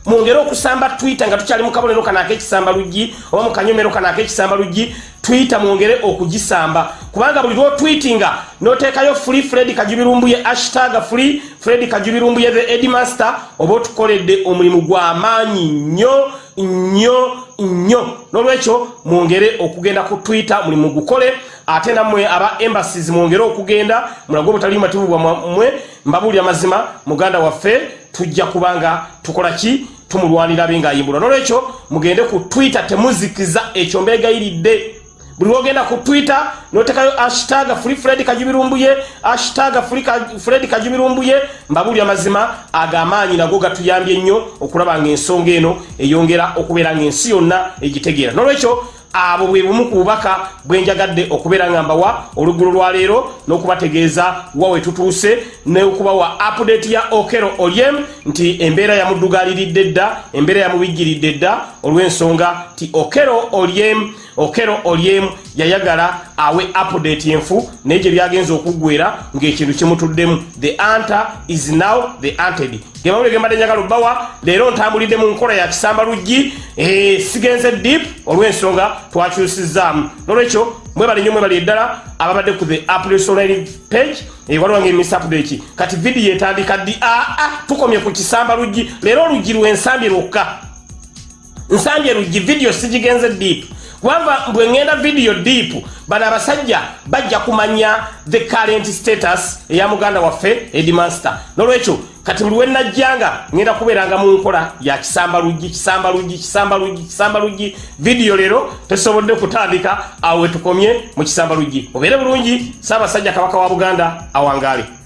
[SPEAKER 1] mwongere okusamba twita nga tukyali mu kabonero kano ak'ekisamba luggi oba mu kanyomero kano ak'ekisamba luggi twita mwongere okugisamba kubanga buli lwotwitinga noteekayo free fred kajubirumbuye hashtag free fred kajubirumbuye the edmaster oba otukoledde omulimu gw'amaanyi nnyo nnyo nnyo. Nolwekyo mwongere okugenda ku twitter mulimu gukole ate nammwe aba embassies mwongere okugenda mulage obutali mativu bwammwe mbabuulya mazima muganda waffe tujja kubanga tukola ki? Tumulwanira abe ng'ayimbulwa. Nolwekyo mugende ku twitter temuzikiza ekyo mbegayiridde buli lwogenda ku twitter notekayo hashtag free fred kajubirumbuye hashtag Ka- fred kajubirumbuye mbabuli amazima agamaanyi nago gatuyambye nnyo okulaba ngaensonga eno eyongera okubeera ngaensi yonna egitegeera. Nolwekyo abo bwe bumu ku bubaka bwenjagadde okubeera nga mbawa oluggulo lwa leero n'okubategeeza wa we tutuuse n'okubawa update ya okero oliem nti embeera yamuddugaaliridde dda embeera yamubijjiridde dda olw'ensonga ti okero oliem okero oliem yayagala awe update enfu naye gye byagenza okuggwera ng'ekintu kimutuddemu. The anta is now the anted gemawule gembadde njagala obbawa leero ntambulidde mu nkola ya kisamba luggi eh, sigenze deep olw'ensonga twakyusizaamu. Nolwekyo mwebale nnyo mwebali eddala ababadde ku the online page eh, waliwo nga emis update. Kati vidiyo etandika ddi? Aa tukomye ku kisamba luggi leero oluggi lwensambye lwokka. Nsambye luggi vidiyo sigigenze deep kubanga bwe ŋŋenda vidiyo deep bano abasajja bajja kumanya the current status eya muganda waffe edimaster nolwekyo kati buli wenajjanga ŋŋenda kubeeranga mu nkola ya kisamba luggi kisamba luggi kisamba luggi kisamba luggi. Vidiyo leero tesobodde kutandika awo wetukomye mu kisamba luggi. Obeere bulungi saabasajja kabaka wa buganda awangaale